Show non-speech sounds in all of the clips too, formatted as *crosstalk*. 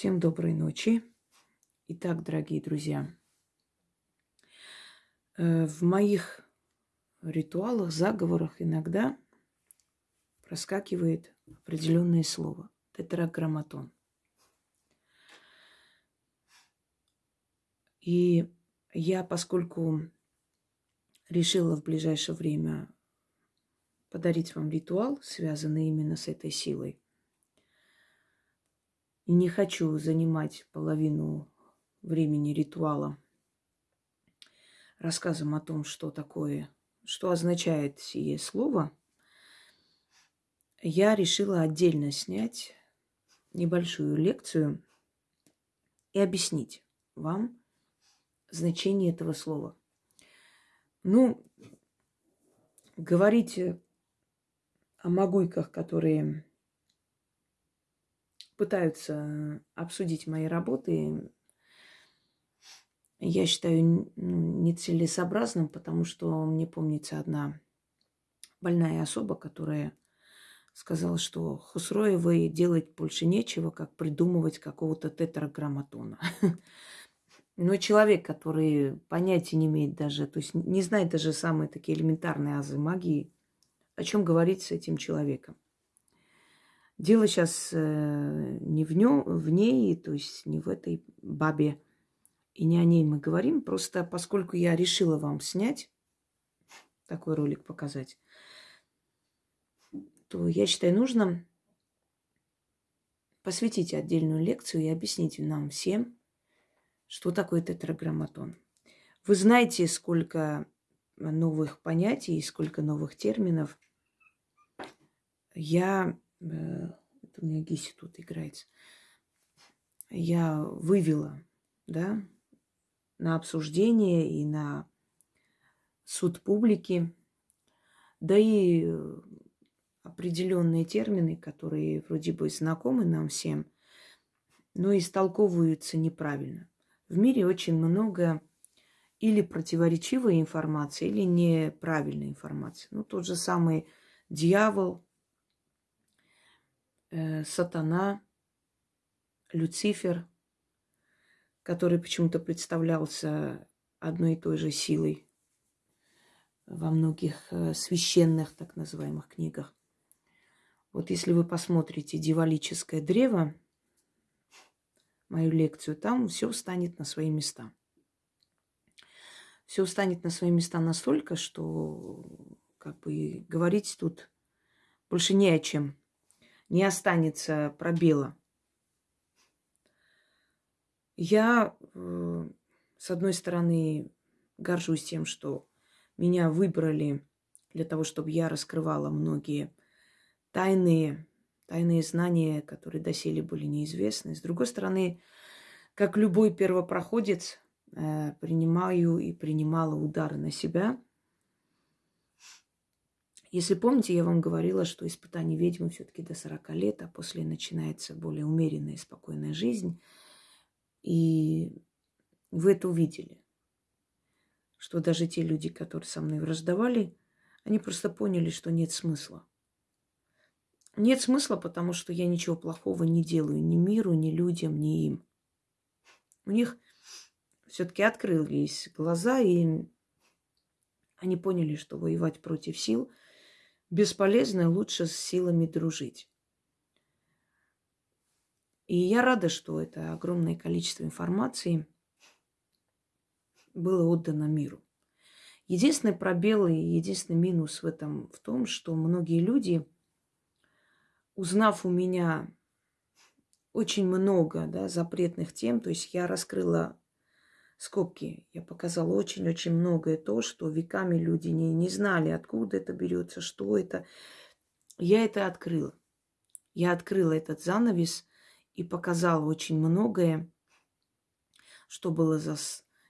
Всем доброй ночи. Итак, дорогие друзья, э, в моих ритуалах, заговорах иногда проскакивает определенное слово – тетраграмматон. И я, поскольку решила в ближайшее время подарить вам ритуал, связанный именно с этой силой, и не хочу занимать половину времени ритуала рассказом о том, что такое, что означает сие слово, я решила отдельно снять небольшую лекцию и объяснить вам значение этого слова. Ну, говорить о могуйках, которые пытаются обсудить мои работы, я считаю нецелесообразным, потому что мне помнится одна больная особа, которая сказала, что Хусроевой делать больше нечего, как придумывать какого-то тетраграмматона. *laughs* Но человек, который понятия не имеет даже, то есть не знает даже самые такие элементарные азы магии, о чем говорить с этим человеком. Дело сейчас э, не в, нем, в ней, то есть не в этой бабе, и не о ней мы говорим. Просто поскольку я решила вам снять такой ролик, показать, то я считаю нужным посвятить отдельную лекцию и объяснить нам всем, что такое тетраграмматон. Вы знаете, сколько новых понятий, сколько новых терминов. Я это у меня Гиси тут играется, я вывела, да, на обсуждение и на суд публики, да и э, определенные термины, которые вроде бы знакомы нам всем, но истолковываются неправильно. В мире очень много или противоречивой информации, или неправильной информации. Ну, тот же самый дьявол, э, сатана, Люцифер, который почему-то представлялся одной и той же силой во многих э, священных так называемых книгах. Вот если вы посмотрите «Дивалическое древо», мою лекцию, там все встанет на свои места. Все встанет на свои места настолько, что как бы говорить тут больше не о чем не останется пробела. Я, э, с одной стороны, горжусь тем, что меня выбрали для того, чтобы я раскрывала многие тайные, тайные знания, которые доселе были неизвестны. С другой стороны, как любой первопроходец, э, принимаю и принимала удары на себя – если помните, я вам говорила, что испытание ведьмы все-таки до 40 лет, а после начинается более умеренная и спокойная жизнь. И вы это увидели, что даже те люди, которые со мной враждовали, они просто поняли, что нет смысла. Нет смысла, потому что я ничего плохого не делаю ни миру, ни людям, ни им. У них все-таки открылись глаза, и они поняли, что воевать против сил – бесполезно, лучше с силами дружить. И я рада, что это огромное количество информации было отдано миру. Единственный пробел и единственный минус в этом в том, что многие люди, узнав у меня очень много да, запретных тем, то есть я раскрыла скобки. Я показала очень-очень многое то, что веками люди не, не знали, откуда это берется, что это. Я это открыла. Я открыла этот занавес и показала очень многое, что было за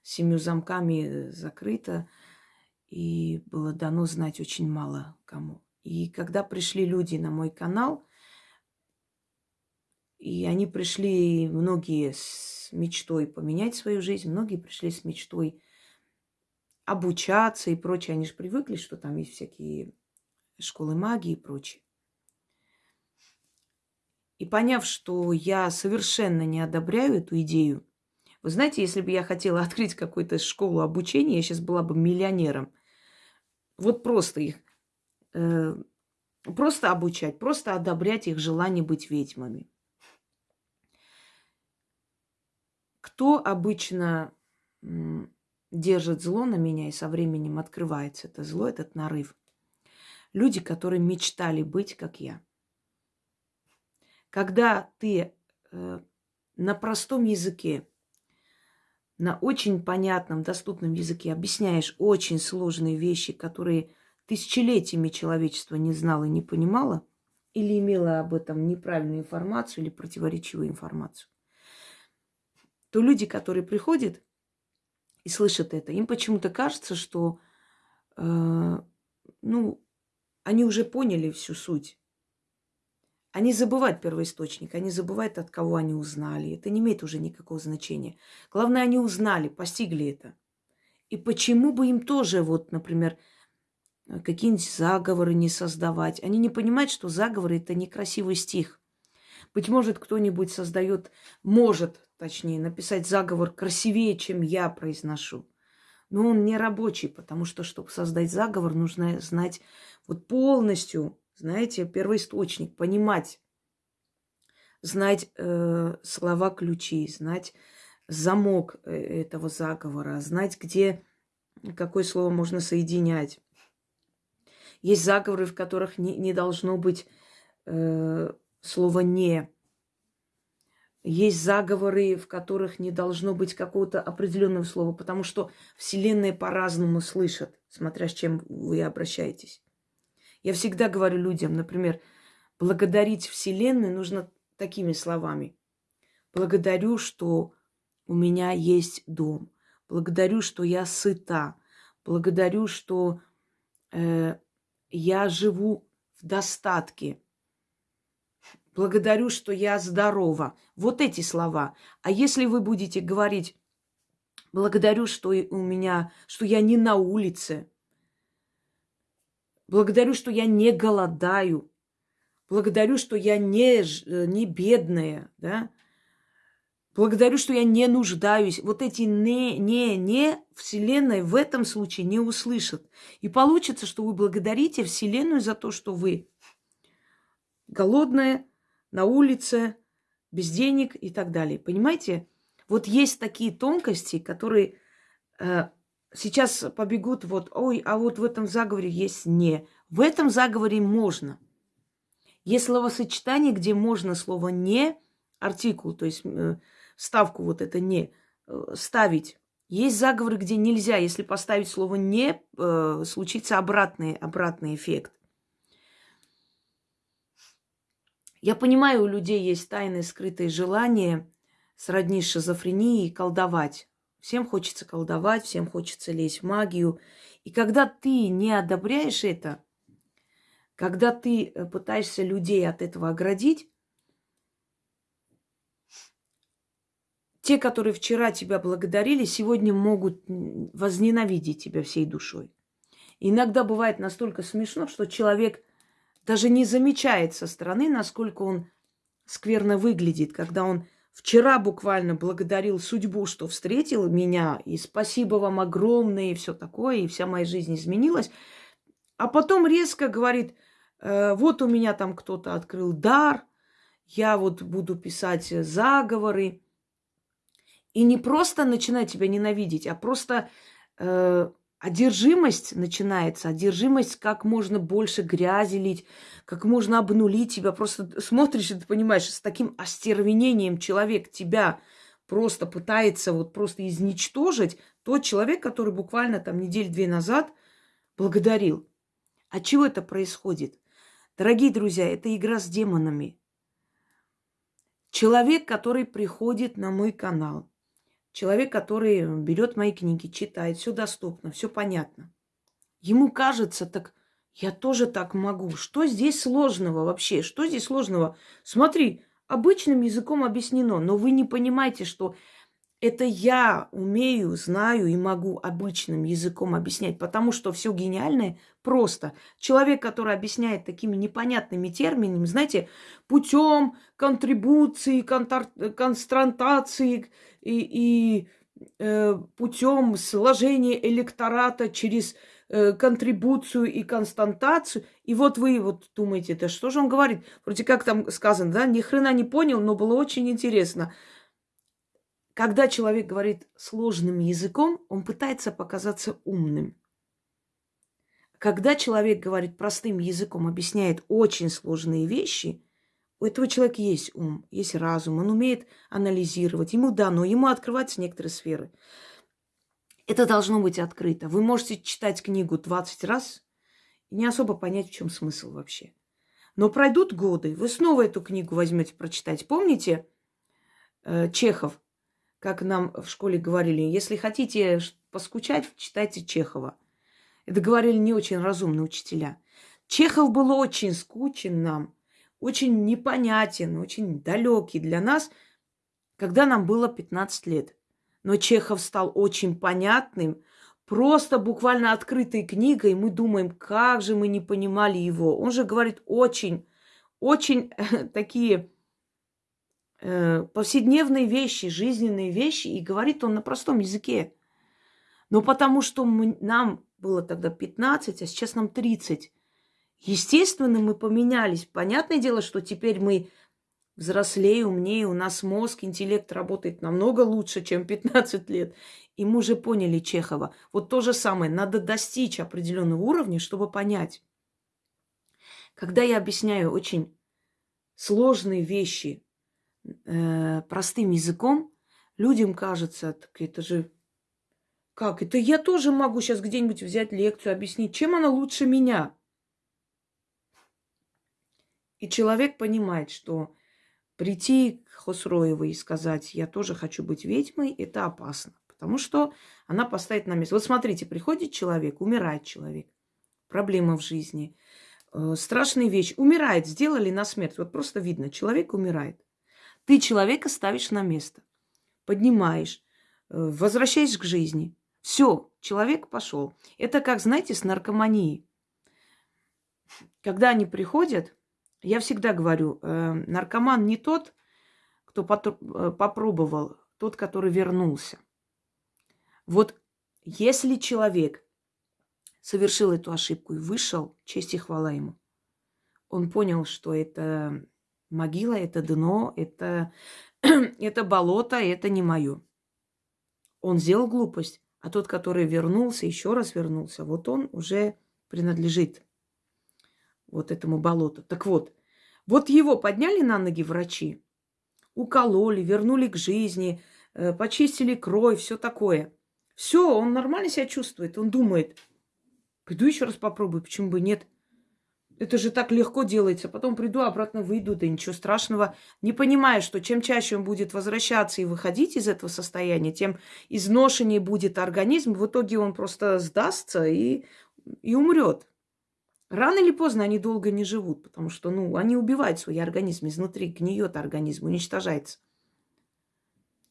семью замками э, закрыто, и было дано знать очень мало кому. И когда пришли люди на мой канал, и они пришли, многие с мечтой поменять свою жизнь, многие пришли с мечтой обучаться и прочее. Они же привыкли, что там есть всякие школы магии и прочее. И поняв, что я совершенно не одобряю эту идею, вы знаете, если бы я хотела *laughs* открыть какую-то школу обучения, я сейчас была бы миллионером. Вот просто их, э, просто обучать, просто одобрять их желание быть ведьмами. Кто обычно держит зло на меня и со временем открывается это зло, этот нарыв? Люди, которые мечтали быть, как я. Когда ты э, на простом языке, на очень понятном, доступном языке объясняешь очень сложные вещи, которые тысячелетиями человечество не знало и не понимало, или имело об этом неправильную информацию или противоречивую информацию, то люди, которые приходят и слышат это, им почему-то кажется, что э, ну, они уже поняли всю суть. Они забывают первоисточник, они забывают, от кого они узнали. Это не имеет уже никакого значения. Главное, они узнали, постигли это. И почему бы им тоже, вот, например, какие-нибудь заговоры не создавать? Они не понимают, что заговоры – это некрасивый стих. Быть может, кто-нибудь создает, может, точнее, написать заговор красивее, чем я произношу. Но он не рабочий, потому что, чтобы создать заговор, нужно знать вот полностью, знаете, первоисточник, понимать, знать э, слова-ключи, знать замок э, этого заговора, знать, где какое слово можно соединять. Есть заговоры, в которых не, не должно быть э, слова «не». Есть заговоры, в которых не должно быть какого-то определенного слова, потому что Вселенная по-разному слышит, смотря с чем вы обращаетесь. Я всегда говорю людям, например, благодарить Вселенную нужно такими словами. Благодарю, что у меня есть дом. Благодарю, что я сыта. Благодарю, что э, я живу в достатке. Благодарю, что я здорова. Вот эти слова. А если вы будете говорить, благодарю, что у меня, что я не на улице, благодарю, что я не голодаю, благодарю, что я не, не бедная, да, благодарю, что я не нуждаюсь. Вот эти не, не, не Вселенная в этом случае не услышит. И получится, что вы благодарите Вселенную за то, что вы голодная, на улице, без денег и так далее. Понимаете? Вот есть такие тонкости, которые э, сейчас побегут вот, ой, а вот в этом заговоре есть не. В этом заговоре можно. Есть словосочетание, где можно слово не, артикул, то есть э, ставку вот это не, э, ставить. Есть заговоры, где нельзя, если поставить слово не, э, случится обратный, обратный эффект. Я понимаю, у людей есть тайные скрытые желания сродни шизофрении колдовать. Всем хочется колдовать, всем хочется лезть в магию. И когда ты не одобряешь это, когда ты э, пытаешься людей от этого оградить, те, которые вчера тебя благодарили, сегодня могут возненавидеть тебя всей душой. иногда бывает настолько смешно, что человек даже не замечает со стороны, насколько он скверно выглядит, когда он вчера буквально благодарил судьбу, что встретил меня, и спасибо вам огромное, и все такое, и вся моя жизнь изменилась. А потом резко говорит, э, вот у меня там кто-то открыл дар, я вот буду писать заговоры. И не просто начинает тебя ненавидеть, а просто э, одержимость начинается, одержимость, как можно больше грязи лить, как можно обнулить тебя. Просто смотришь, и ты понимаешь, с таким остервенением человек тебя просто пытается вот просто изничтожить. Тот человек, который буквально там неделю-две назад благодарил. От чего это происходит? Дорогие друзья, это игра с демонами. Человек, который приходит на мой канал, Человек, который берет мои книги, читает, все доступно, все понятно. Ему кажется, так я тоже так могу. Что здесь сложного вообще? Что здесь сложного? Смотри, обычным языком объяснено, но вы не понимаете, что Это я умею, знаю и могу обычным языком объяснять, потому что все гениальное просто. Человек, который объясняет такими непонятными терминами, знаете, путем контрибуции, константации и, и э, путем сложения электората через э, контрибуцию и константацию. И вот вы вот думаете, да что же он говорит? Вроде как там сказано, да, ни хрена не понял, но было очень интересно. Когда человек говорит сложным языком, он пытается показаться умным. Когда человек говорит простым языком, объясняет очень сложные вещи, у этого человека есть ум, есть разум, он умеет анализировать, ему дано, ему открываются некоторые сферы. Это должно быть открыто. Вы можете читать книгу 20 раз и не особо понять, в чем смысл вообще. Но пройдут годы, вы снова эту книгу возьмете прочитать. Помните э, Чехов как нам в школе говорили, если хотите поскучать, читайте Чехова. Это говорили не очень разумные учителя. Чехов был очень скучен нам, очень непонятен, очень далекий для нас, когда нам было 15 лет. Но Чехов стал очень понятным, просто буквально открытой книгой. Мы думаем, как же мы не понимали его. Он же говорит очень, очень такие э, повседневные вещи, жизненные вещи, и говорит он на простом языке. Но потому что мы, нам было тогда 15, а сейчас нам 30. Естественно, мы поменялись. Понятное дело, что теперь мы взрослее, умнее, у нас мозг, интеллект работает намного лучше, чем 15 лет. И мы уже поняли Чехова. Вот то же самое, надо достичь определенного уровня, чтобы понять. Когда я объясняю очень сложные вещи э, простым языком, людям кажется, так это же как? Это я тоже могу сейчас где-нибудь взять лекцию, объяснить, чем она лучше меня. И человек понимает, что прийти к Хосроевой и сказать, я тоже хочу быть ведьмой, это опасно. Потому что она поставит на место. Вот смотрите, приходит человек, умирает человек. Проблема в жизни. Э, страшная вещь. Умирает, сделали на смерть. Вот просто видно, человек умирает. Ты человека ставишь на место, поднимаешь, э, возвращаешь к жизни. Все, человек пошел. Это как, знаете, с наркоманией. Когда они приходят, я всегда говорю, э, наркоман не тот, кто э, попробовал, тот, который вернулся. Вот если человек совершил эту ошибку и вышел, честь и хвала ему, он понял, что это Могила – это дно, это, *clears throat* это болото, это не мое. Он сделал глупость, а тот, который вернулся, еще раз вернулся, вот он уже принадлежит вот этому болоту. Так вот, вот его подняли на ноги врачи, укололи, вернули к жизни, э, почистили кровь, все такое. Все, он нормально себя чувствует, он думает, пойду еще раз попробую, почему бы нет – это же так легко делается. Потом приду, обратно выйду, да ничего страшного. Не понимая, что чем чаще он будет возвращаться и выходить из этого состояния, тем изношеннее будет организм. В итоге он просто сдастся и, и умрет. Рано или поздно они долго не живут, потому что, ну, они убивают свой организм изнутри, гниет организм, уничтожается.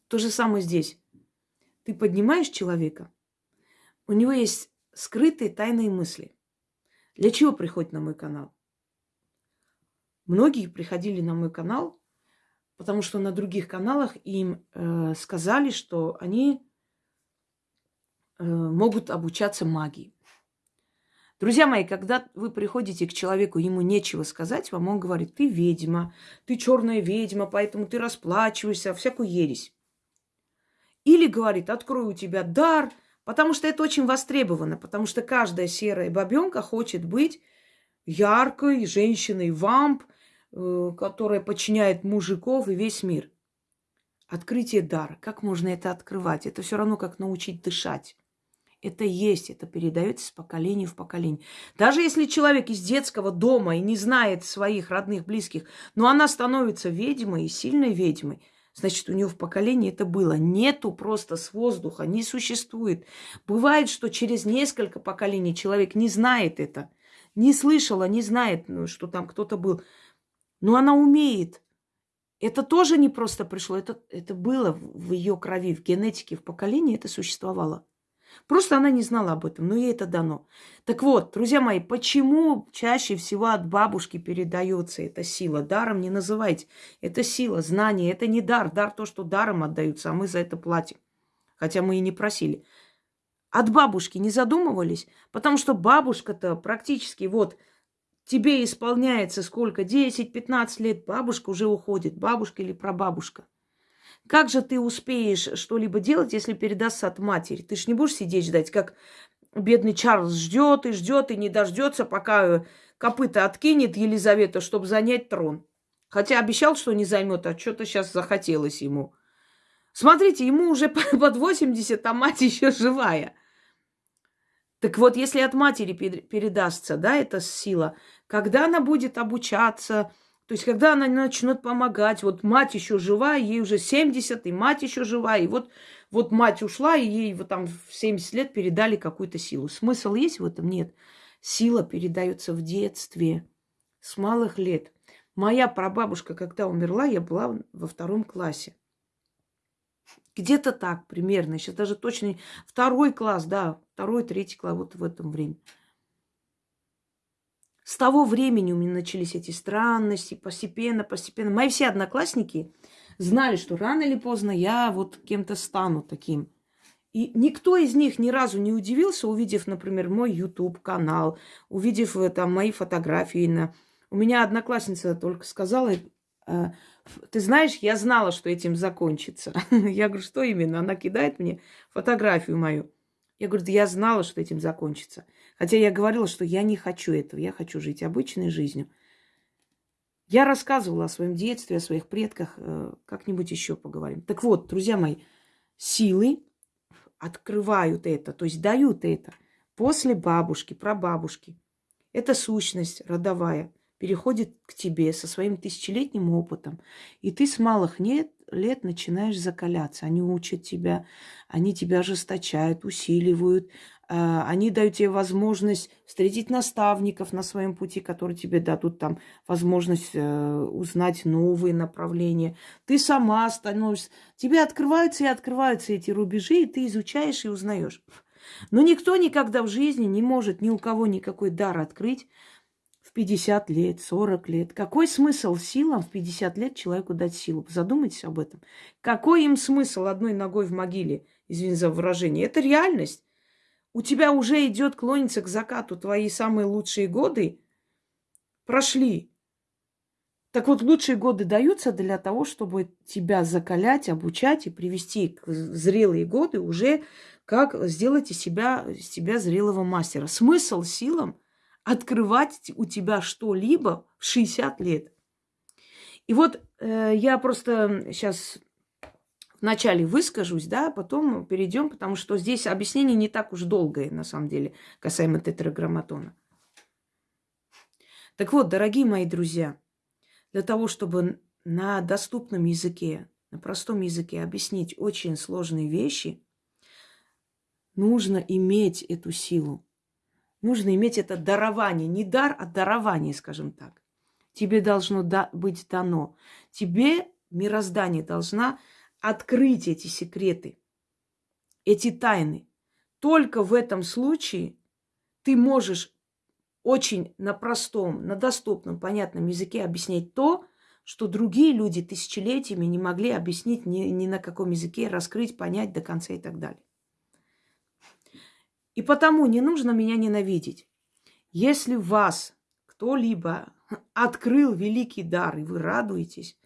То же самое здесь. Ты поднимаешь человека, у него есть скрытые тайные мысли – для чего приходят на мой канал? Многие приходили на мой канал, потому что на других каналах им э, сказали, что они э, могут обучаться магии. Друзья мои, когда вы приходите к человеку, ему нечего сказать, вам он говорит, ты ведьма, ты черная ведьма, поэтому ты расплачиваешься, всякую ересь. Или говорит, открою у тебя дар – Потому что это очень востребовано, потому что каждая серая бабенка хочет быть яркой женщиной-вамп, э, которая подчиняет мужиков и весь мир. Открытие дара. Как можно это открывать? Это все равно, как научить дышать. Это есть, это передается с поколения в поколение. Даже если человек из детского дома и не знает своих родных, близких, но она становится ведьмой, сильной ведьмой – Значит, у него в поколении это было. Нету просто с воздуха, не существует. Бывает, что через несколько поколений человек не знает это, не слышала, не знает, ну, что там кто-то был. Но она умеет. Это тоже не просто пришло, это, это было в ее крови, в генетике, в поколении это существовало. Просто она не знала об этом, но ей это дано. Так вот, друзья мои, почему чаще всего от бабушки передается эта сила? Даром не называйте. Это сила, знание, это не дар. Дар то, что даром отдаются, а мы за это платим. Хотя мы и не просили. От бабушки не задумывались, потому что бабушка-то практически вот тебе исполняется сколько? 10-15 лет, бабушка уже уходит, бабушка или прабабушка. Как же ты успеешь что-либо делать, если передастся от матери? Ты ж не будешь сидеть ждать, как бедный Чарльз ждет и ждет и не дождется, пока копыта откинет Елизавета, чтобы занять трон. Хотя обещал, что не займет, а что-то сейчас захотелось ему. Смотрите, ему уже *laughs* под 80, а мать еще живая. Так вот, если от матери передастся, да, эта сила, когда она будет обучаться, то есть, когда она начнет помогать, вот мать еще жива, ей уже 70, и мать еще жива, и вот, вот мать ушла, и ей вот там в 70 лет передали какую-то силу. Смысл есть в этом? Нет. Сила передается в детстве, с малых лет. Моя прабабушка, когда умерла, я была во втором классе. Где-то так примерно. Сейчас даже точно второй класс, да, второй, третий класс, вот в этом времени. С того времени у меня начались эти странности, постепенно, постепенно. Мои все одноклассники знали, что рано или поздно я вот кем-то стану таким. И никто из них ни разу не удивился, увидев, например, мой YouTube-канал, увидев э, там мои фотографии. На... У меня одноклассница только сказала, э, ты знаешь, я знала, что этим закончится. *laughs* Я говорю, что именно? Она кидает мне фотографию мою. Я говорю, я знала, что этим закончится. Хотя я говорила, что я не хочу этого, я хочу жить обычной жизнью. Я рассказывала о своем детстве, о своих предках, э, как-нибудь еще поговорим. Так вот, друзья мои, силы открывают это, то есть дают это после бабушки, прабабушки. Это сущность родовая переходит к тебе со своим тысячелетним опытом. И ты с малых нет, лет начинаешь закаляться. Они учат тебя, они тебя ожесточают, усиливают. А, они дают тебе возможность встретить наставников на своем пути, которые тебе дадут там возможность э, узнать новые направления. Ты сама становишься... Тебе открываются и открываются эти рубежи, и ты изучаешь и узнаешь. Но никто никогда в жизни не может ни у кого никакой дар открыть, в 50 лет, 40 лет. Какой смысл силам в 50 лет человеку дать силу? Задумайтесь об этом. Какой им смысл одной ногой в могиле, извини за выражение? Это реальность. У тебя уже идет клониться к закату. Твои самые лучшие годы прошли. Так вот, лучшие годы даются для того, чтобы тебя закалять, обучать и привести к зрелые годы уже как сделать из себя, из себя зрелого мастера. Смысл силам – открывать у тебя что-либо в 60 лет. И вот э, я просто сейчас вначале выскажусь, да, потом перейдем, потому что здесь объяснение не так уж долгое, на самом деле, касаемо тетраграмматона. Так вот, дорогие мои друзья, для того, чтобы на доступном языке, на простом языке объяснить очень сложные вещи, нужно иметь эту силу. Нужно иметь это дарование. Не дар, а дарование, скажем так. Тебе должно быть дано. Тебе мироздание должна открыть эти секреты, эти тайны. Только в этом случае ты можешь очень на простом, на доступном, понятном языке объяснять то, что другие люди тысячелетиями не могли объяснить ни, ни на каком языке, раскрыть, понять до конца и так далее. И потому не нужно меня ненавидеть. Если вас кто-либо открыл великий дар, и вы радуетесь,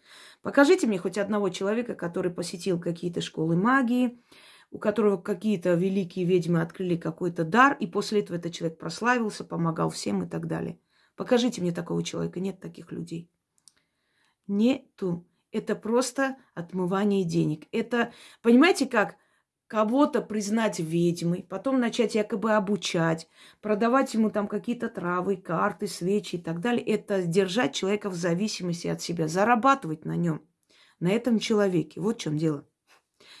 покажите мне хоть одного человека, который посетил какие-то школы магии, у которого какие-то великие ведьмы открыли какой-то дар, и после этого этот человек прославился, помогал всем и так далее. Покажите мне такого человека. Нет таких людей. Нету. Это просто отмывание денег. Это, понимаете как? Кого-то признать ведьмой, потом начать якобы обучать, продавать ему там какие-то травы, карты, свечи и так далее, это держать человека в зависимости от себя, зарабатывать на нем, на этом человеке. Вот в чем дело.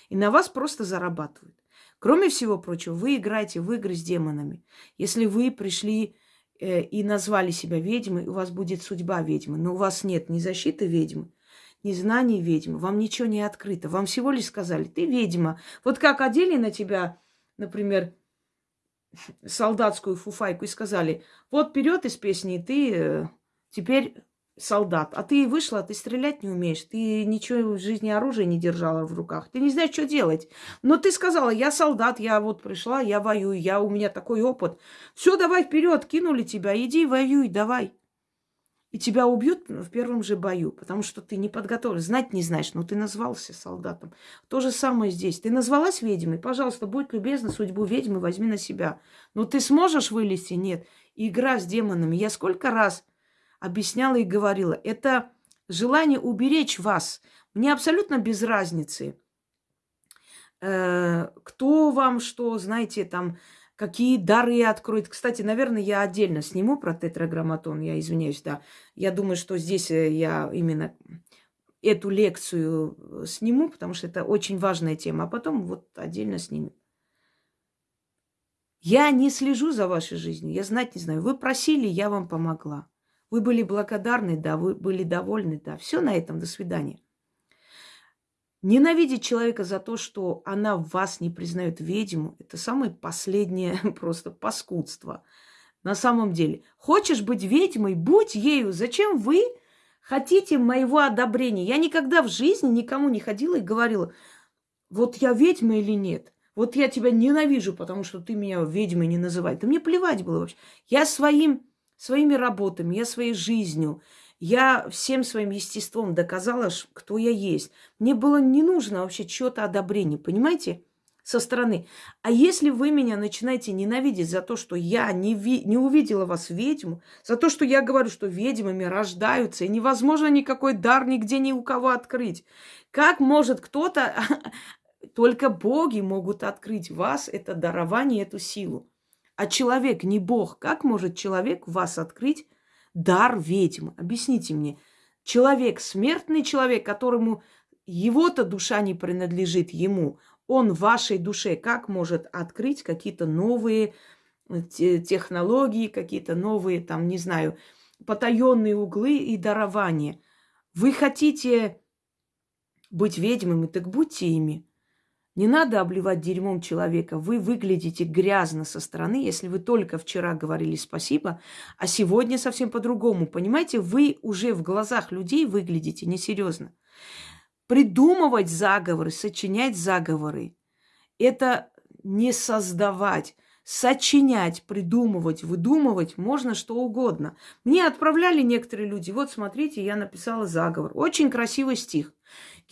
И на вас просто зарабатывают. Кроме всего прочего, вы играете в игры с демонами. Если вы пришли э, и назвали себя ведьмой, у вас будет судьба ведьмы, но у вас нет ни защиты ведьмы, незнание ведьмы. Вам ничего не открыто. Вам всего лишь сказали, ты ведьма. Вот как одели на тебя, например, солдатскую фуфайку и сказали, вот вперед из песни, ты э, теперь солдат. А ты вышла, ты стрелять не умеешь, ты ничего в жизни оружия не держала в руках, ты не знаешь, что делать. Но ты сказала, я солдат, я вот пришла, я воюю, я, у меня такой опыт. Все, давай вперед, кинули тебя, иди воюй, давай. И тебя убьют в первом же бою, потому что ты не подготовлен, знать не знаешь, но ты назвался солдатом. То же самое здесь. Ты назвалась ведьмой, пожалуйста, будь любезна, судьбу ведьмы возьми на себя. Но ты сможешь вылезти? Нет. Игра с демонами. Я сколько раз объясняла и говорила. Это желание уберечь вас. Мне абсолютно без разницы, э, кто вам что, знаете, там, какие дары откроет. Кстати, наверное, я отдельно сниму про тетраграмматон, я извиняюсь, да. Я думаю, что здесь э, я именно эту лекцию э, сниму, потому что это очень важная тема, а потом вот отдельно снимем. Я не слежу за вашей жизнью, я знать не знаю. Вы просили, я вам помогла. Вы были благодарны, да, вы были довольны, да. Все на этом, до свидания. Ненавидеть человека за то, что она вас не признает ведьму, это самое последнее *laughs* просто паскудство. На самом деле, хочешь быть ведьмой, будь ею. Зачем вы хотите моего одобрения? Я никогда в жизни никому не ходила и говорила, вот я ведьма или нет. Вот я тебя ненавижу, потому что ты меня ведьмой не называй. Да мне плевать было вообще. Я своим своими работами, я своей жизнью, я всем своим естеством доказала, кто я есть. Мне было не нужно вообще чего-то одобрения, понимаете, со стороны. А если вы меня начинаете ненавидеть за то, что я не, ви- не увидела вас ведьму, за то, что я говорю, что ведьмами рождаются, и невозможно никакой дар нигде ни у кого открыть, как может кто-то, *laughs* только боги могут открыть вас, это дарование, эту силу а человек не Бог, как может человек вас открыть дар ведьмы? Объясните мне. Человек, смертный человек, которому его-то душа не принадлежит ему, он в вашей душе как может открыть какие-то новые э, технологии, какие-то новые, там, не знаю, потаенные углы и дарования. Вы хотите быть ведьмами, так будьте ими. Не надо обливать дерьмом человека. Вы выглядите грязно со стороны, если вы только вчера говорили спасибо, а сегодня совсем по-другому. Понимаете, вы уже в глазах людей выглядите несерьезно. Придумывать заговоры, сочинять заговоры – это не создавать. Сочинять, придумывать, выдумывать можно что угодно. Мне отправляли некоторые люди. Вот смотрите, я написала заговор. Очень красивый стих.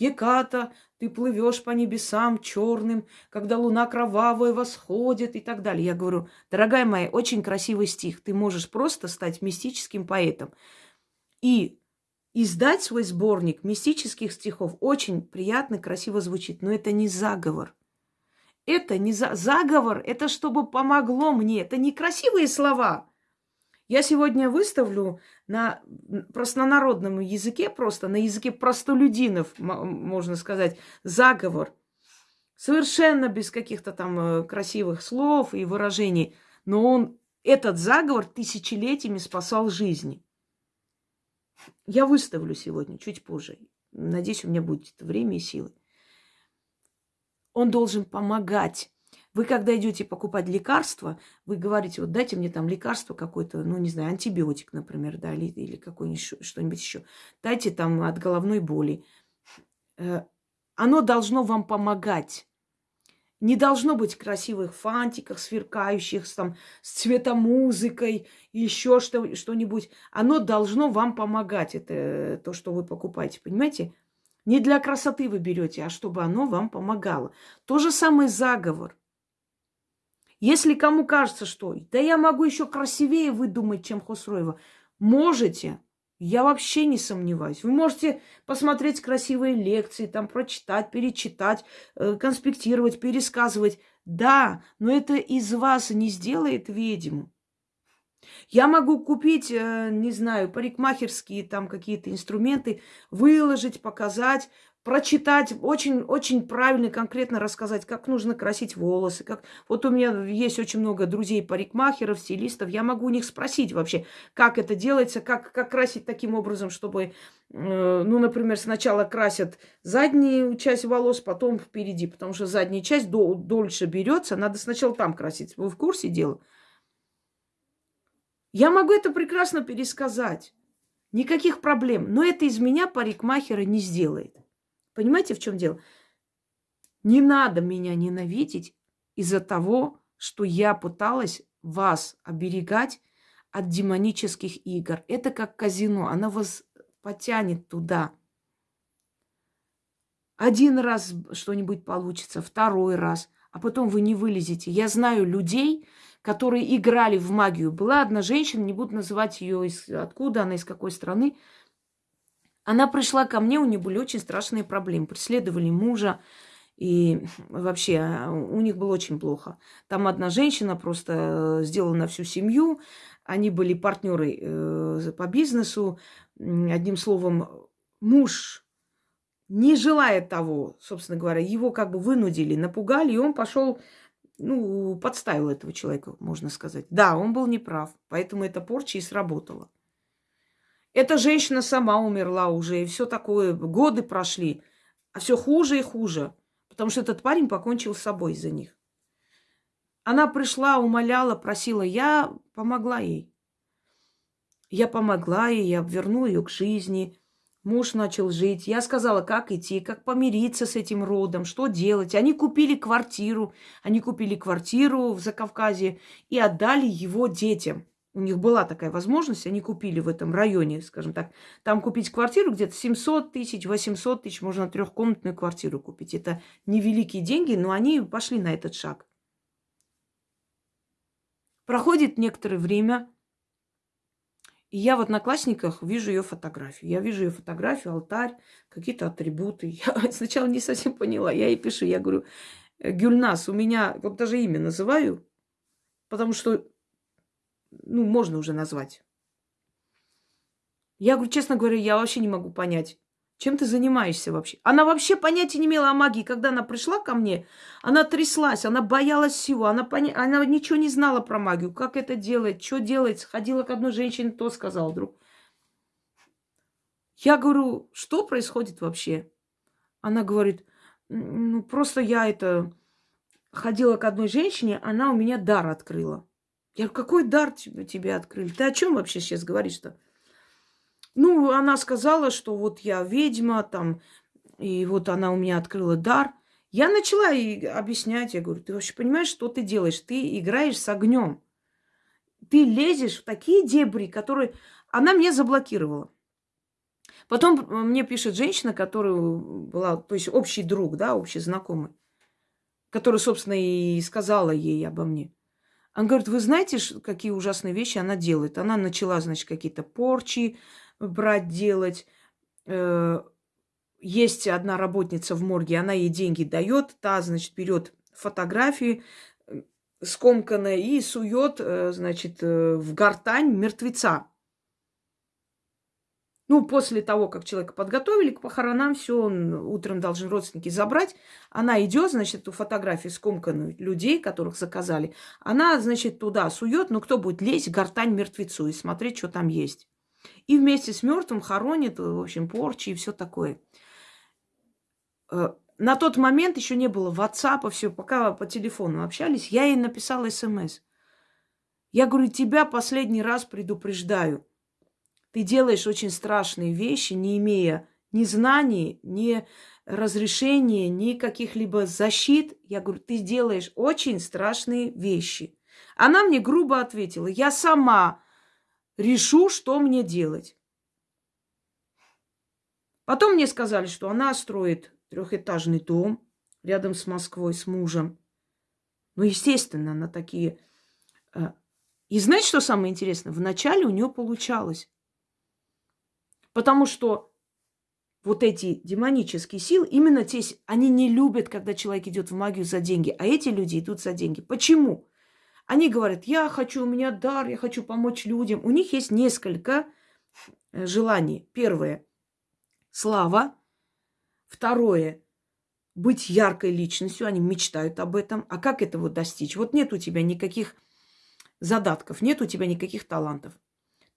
Геката ты плывешь по небесам черным, когда луна кровавая восходит и так далее. Я говорю, дорогая моя, очень красивый стих. Ты можешь просто стать мистическим поэтом. И издать свой сборник мистических стихов очень приятно, красиво звучит, но это не заговор. Это не за... заговор, это чтобы помогло мне. Это не красивые слова. Я сегодня выставлю на простонародном языке, просто на языке простолюдинов, можно сказать, заговор. Совершенно без каких-то там э, красивых слов и выражений. Но он, этот заговор тысячелетиями спасал жизни. Я выставлю сегодня, чуть позже. Надеюсь, у меня будет время и силы. Он должен помогать вы, когда идете покупать лекарства, вы говорите, вот дайте мне там лекарство какое-то, ну, не знаю, антибиотик, например, да, или, или какой-нибудь что-нибудь еще. Дайте там от головной боли. Э, оно должно вам помогать. Не должно быть красивых фантиках, сверкающих, там, с цветомузыкой, еще что, что-нибудь. Оно должно вам помогать, это то, что вы покупаете, понимаете? Не для красоты вы берете, а чтобы оно вам помогало. То же самое заговор. Если кому кажется, что да я могу еще красивее выдумать, чем Хосроева, можете. Я вообще не сомневаюсь. Вы можете посмотреть красивые лекции, там прочитать, перечитать, э, конспектировать, пересказывать. Да, но это из вас не сделает ведьму. Я могу купить, э, не знаю, парикмахерские там какие-то инструменты, выложить, показать, прочитать, очень, очень правильно, конкретно рассказать, как нужно красить волосы. Как... Вот у меня есть очень много друзей парикмахеров, стилистов. Я могу у них спросить вообще, как это делается, как, как красить таким образом, чтобы, э, ну, например, сначала красят заднюю часть волос, потом впереди, потому что задняя часть дол- дольше берется, надо сначала там красить. Вы в курсе дела? Я могу это прекрасно пересказать. Никаких проблем. Но это из меня парикмахера не сделает. Понимаете, в чем дело? Не надо меня ненавидеть из-за того, что я пыталась вас оберегать от демонических игр. Это как казино, она вас потянет туда. Один раз что-нибудь получится, второй раз, а потом вы не вылезете. Я знаю людей, которые играли в магию. Была одна женщина, не буду называть ее из, откуда она, из какой страны, она пришла ко мне, у нее были очень страшные проблемы. Преследовали мужа, и вообще а, у них было очень плохо. Там одна женщина просто э, сделала на всю семью. Они были партнеры э, по бизнесу. Одним словом, муж не желая того, собственно говоря, его как бы вынудили, напугали, и он пошел, ну, подставил этого человека, можно сказать. Да, он был неправ, поэтому эта порча и сработала. Эта женщина сама умерла уже, и все такое. Годы прошли, а все хуже и хуже. Потому что этот парень покончил с собой из-за них. Она пришла, умоляла, просила. Я помогла ей. Я помогла ей, я вернула ее к жизни. Муж начал жить. Я сказала, как идти, как помириться с этим родом, что делать. Они купили квартиру. Они купили квартиру в Закавказье и отдали его детям. У них была такая возможность, они купили в этом районе, скажем так, там купить квартиру где-то 700 тысяч, 800 тысяч, можно трехкомнатную квартиру купить. Это невеликие деньги, но они пошли на этот шаг. Проходит некоторое время, и я в одноклассниках вижу ее фотографию. Я вижу ее фотографию, алтарь, какие-то атрибуты. *laughs* Я сначала не совсем поняла. Я ей пишу, я говорю, Гюльнас, у меня, вот даже имя называю, потому что ну, можно уже назвать. Я говорю, честно говоря, я вообще не могу понять, чем ты занимаешься вообще. Она вообще понятия не имела о магии. Когда она пришла ко мне, она тряслась, она боялась всего, она, поня... она ничего не знала про магию, как это делать, что делать. Ходила к одной женщине, то сказал вдруг. Я говорю, что происходит вообще? Она говорит, ну просто я это ходила к одной женщине, она у меня дар открыла. Я говорю, какой дар тебе, открыли? Ты о чем вообще сейчас говоришь-то? Ну, она сказала, что вот я ведьма, там, и вот она у меня открыла дар. Я начала ей объяснять, я говорю, ты вообще понимаешь, что ты делаешь? Ты играешь с огнем. Ты лезешь в такие дебри, которые... Она меня заблокировала. Потом мне пишет женщина, которая была, то есть общий друг, да, общий знакомый, который, собственно, и сказала ей обо мне. Она говорит, вы знаете, какие ужасные вещи она делает? Она начала, значит, какие-то порчи брать, делать. Э, есть одна работница в морге, она ей деньги дает, та, значит, берет фотографии э, скомканные и сует, э, значит, в гортань мертвеца. Ну, после того, как человека подготовили к похоронам, все, он утром должен родственники забрать. Она идет, значит, эту фотографию скомканную людей, которых заказали. Она, значит, туда сует, ну, кто будет лезть, гортань мертвецу и смотреть, что там есть. И вместе с мертвым хоронит, в общем, порчи и все такое. Э, на тот момент еще не было WhatsApp, все, пока по телефону общались, я ей написала смс. Я говорю, тебя последний раз предупреждаю – ты делаешь очень страшные вещи, не имея ни знаний, ни разрешения, ни каких-либо защит. Я говорю, ты делаешь очень страшные вещи. Она мне грубо ответила, я сама решу, что мне делать. Потом мне сказали, что она строит трехэтажный дом рядом с Москвой, с мужем. Ну, естественно, на такие... Э, и знаете, что самое интересное? Вначале у нее получалось. Потому что вот эти демонические силы, именно те, они не любят, когда человек идет в магию за деньги, а эти люди идут за деньги. Почему? Они говорят, я хочу, у меня дар, я хочу помочь людям. У них есть несколько э, желаний. Первое – слава. Второе. Быть яркой личностью. Они мечтают об этом. А как этого достичь? Вот нет у тебя никаких задатков, нет у тебя никаких талантов.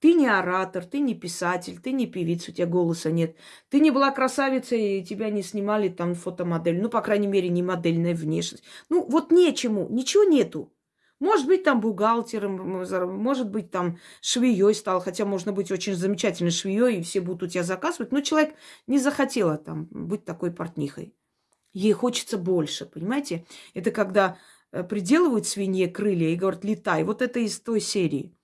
Ты не оратор, ты не писатель, ты не певица, у тебя голоса нет. Ты не была красавицей, и тебя не снимали там фотомодель. Ну, по крайней мере, не модельная внешность. Ну, вот нечему, ничего нету. Может быть, там бухгалтером, может быть, там швеей стал, хотя можно быть очень замечательной швеей, и все будут у тебя заказывать, но человек не захотела там быть такой портнихой. Ей хочется больше, понимаете? Это когда э, приделывают свинье крылья и говорят, летай. Вот это из той серии.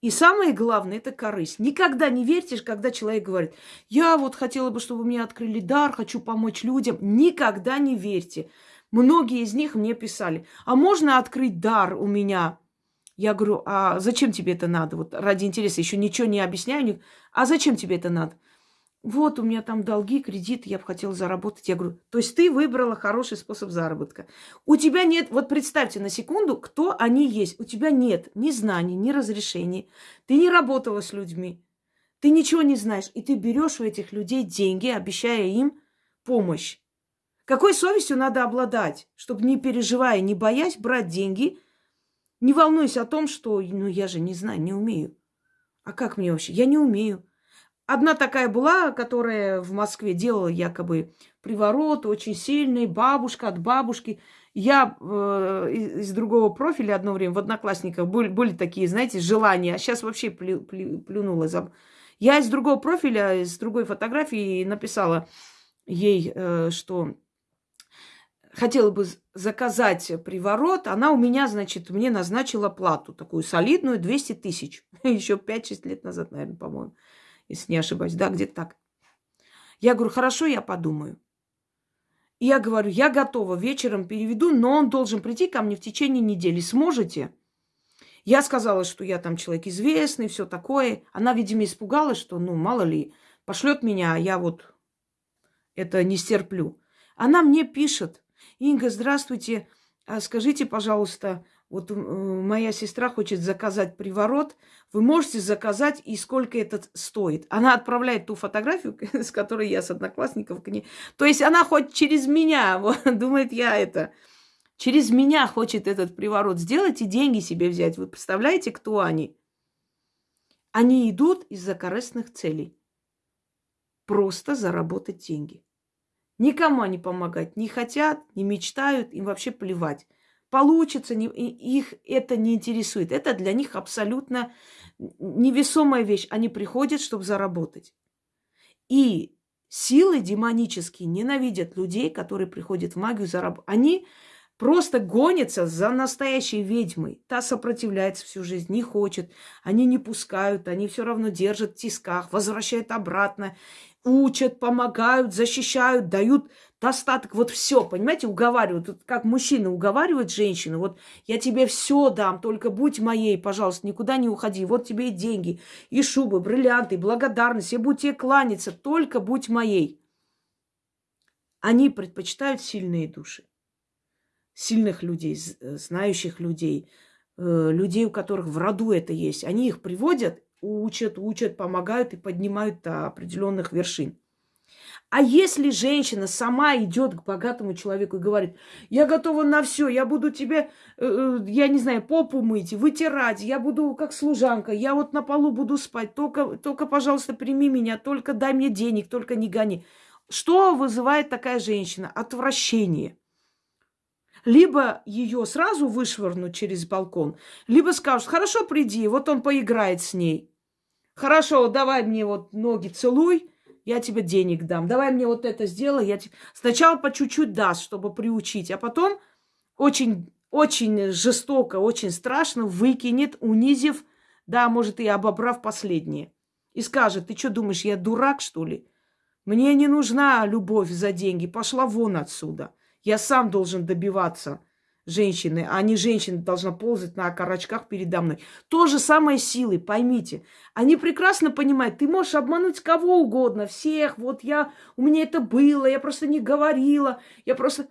И самое главное, это корысть. Никогда не верьте, когда человек говорит, я вот хотела бы, чтобы мне открыли дар, хочу помочь людям. Никогда не верьте. Многие из них мне писали, а можно открыть дар у меня? Я говорю, а зачем тебе это надо? Вот ради интереса еще ничего не объясняю. А зачем тебе это надо? Вот у меня там долги, кредит, я бы хотела заработать. Я говорю, то есть ты выбрала хороший способ заработка. У тебя нет, вот представьте на секунду, кто они есть. У тебя нет ни знаний, ни разрешений. Ты не работала с людьми. Ты ничего не знаешь. И ты берешь у этих людей деньги, обещая им помощь. Какой совестью надо обладать, чтобы не переживая, не боясь брать деньги, не волнуясь о том, что, ну, я же не знаю, не умею. А как мне вообще? Я не умею. Одна такая была, которая в Москве делала якобы приворот, очень сильный, бабушка от бабушки. Я э, из другого профиля одно время в Одноклассниках были, были такие, знаете, желания, а сейчас вообще плю, плю, плюнула. Я из другого профиля, из другой фотографии написала ей, э, что хотела бы заказать приворот, она у меня, значит, мне назначила плату такую солидную, 200 тысяч. *laughs* Еще 5-6 лет назад, наверное, по-моему, если не ошибаюсь. Да, где-то так. Я говорю, хорошо, я подумаю. И я говорю, я готова, вечером переведу, но он должен прийти ко мне в течение недели. Сможете? Я сказала, что я там человек известный, все такое. Она, видимо, испугалась, что, ну, мало ли, пошлет меня, а я вот это не стерплю. Она мне пишет, Инга, здравствуйте. А скажите, пожалуйста, вот э, моя сестра хочет заказать приворот. Вы можете заказать и сколько это стоит? Она отправляет ту фотографию, *laughs* с которой я с одноклассников к ней. То есть она хоть через меня, *laughs* вот, думает я это, через меня хочет этот приворот сделать и деньги себе взять. Вы представляете, кто они? Они идут из-за корыстных целей. Просто заработать деньги. Никому они помогать не хотят, не мечтают, им вообще плевать. Получится, не, их это не интересует. Это для них абсолютно невесомая вещь. Они приходят, чтобы заработать. И силы демонические ненавидят людей, которые приходят в магию заработать. Они просто гонятся за настоящей ведьмой. Та сопротивляется всю жизнь, не хочет. Они не пускают, они все равно держат в тисках, возвращают обратно учат, помогают, защищают, дают достаток. Вот все, понимаете, уговаривают. Вот как мужчина уговаривает женщину, вот я тебе все дам, только будь моей, пожалуйста, никуда не уходи. Вот тебе и деньги, и шубы, бриллианты, и благодарность. Я буду тебе кланяться, только будь моей. Они предпочитают сильные души. Сильных людей, знающих людей, э, людей, у которых в роду это есть. Они их приводят учат, учат, помогают и поднимают до определенных вершин. А если женщина сама идет к богатому человеку и говорит, я готова на все, я буду тебе, э, э, я не знаю, попу мыть, вытирать, я буду как служанка, я вот на полу буду спать, только, только, пожалуйста, прими меня, только дай мне денег, только не гони. Что вызывает такая женщина? Отвращение либо ее сразу вышвырнуть через балкон, либо скажут, хорошо, приди, вот он поиграет с ней. Хорошо, давай мне вот ноги целуй, я тебе денег дам. Давай мне вот это сделай, я тебе... Сначала по чуть-чуть даст, чтобы приучить, а потом очень, очень жестоко, очень страшно выкинет, унизив, да, может, и обобрав последнее. И скажет, ты что думаешь, я дурак, что ли? Мне не нужна любовь за деньги, пошла вон отсюда. Я сам должен добиваться женщины, а не женщина должна ползать на окорочках передо мной. То же самое силы, поймите. Они прекрасно понимают, ты можешь обмануть кого угодно, всех. Вот я, у меня это было, я просто не говорила, я просто...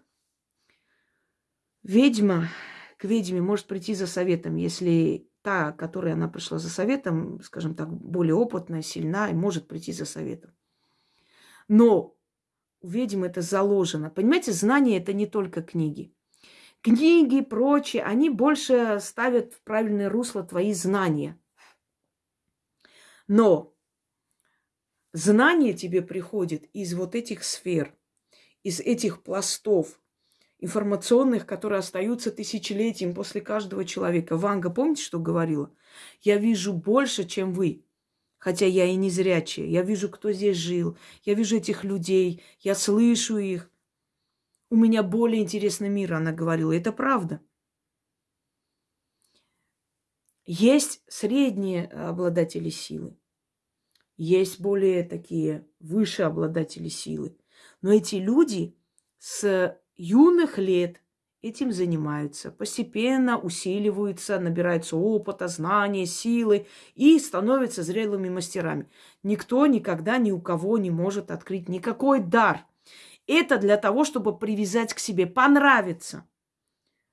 Ведьма к ведьме может прийти за советом, если та, которая она пришла за советом, скажем так, более опытная, сильна, и может прийти за советом. Но у ведьм это заложено. Понимаете, знание это не только книги. Книги, прочие, они больше ставят в правильное русло твои знания. Но знание тебе приходит из вот этих сфер, из этих пластов информационных, которые остаются тысячелетием после каждого человека. Ванга, помните, что говорила? Я вижу больше, чем вы. Хотя я и не зрячая. Я вижу, кто здесь жил. Я вижу этих людей. Я слышу их. У меня более интересный мир, она говорила. Это правда. Есть средние обладатели силы. Есть более такие выше обладатели силы. Но эти люди с юных лет этим занимаются, постепенно усиливаются, набираются опыта, знания, силы и становятся зрелыми мастерами. Никто никогда ни у кого не может открыть никакой дар. Это для того, чтобы привязать к себе, понравиться.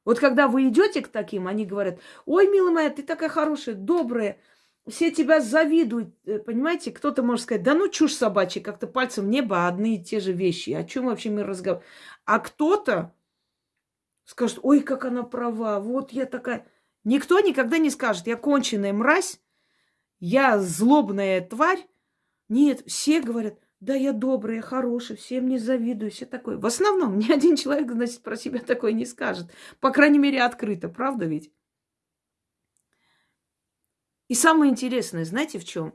Вот когда вы идете к таким, они говорят, ой, милая моя, ты такая хорошая, добрая, все тебя завидуют, э, понимаете? Кто-то может сказать, да ну чушь собачья, как-то пальцем в небо одни и те же вещи. О чем вообще мы разговариваем? А кто-то скажет, ой, как она права, вот я такая. Никто никогда не скажет, я конченая мразь, я злобная тварь. Нет, все говорят, да, я добрая, хорошая, всем не завидую, все такое. В основном ни один человек, значит, про себя такое не скажет. По крайней мере, открыто, правда ведь? И самое интересное, знаете, в чем?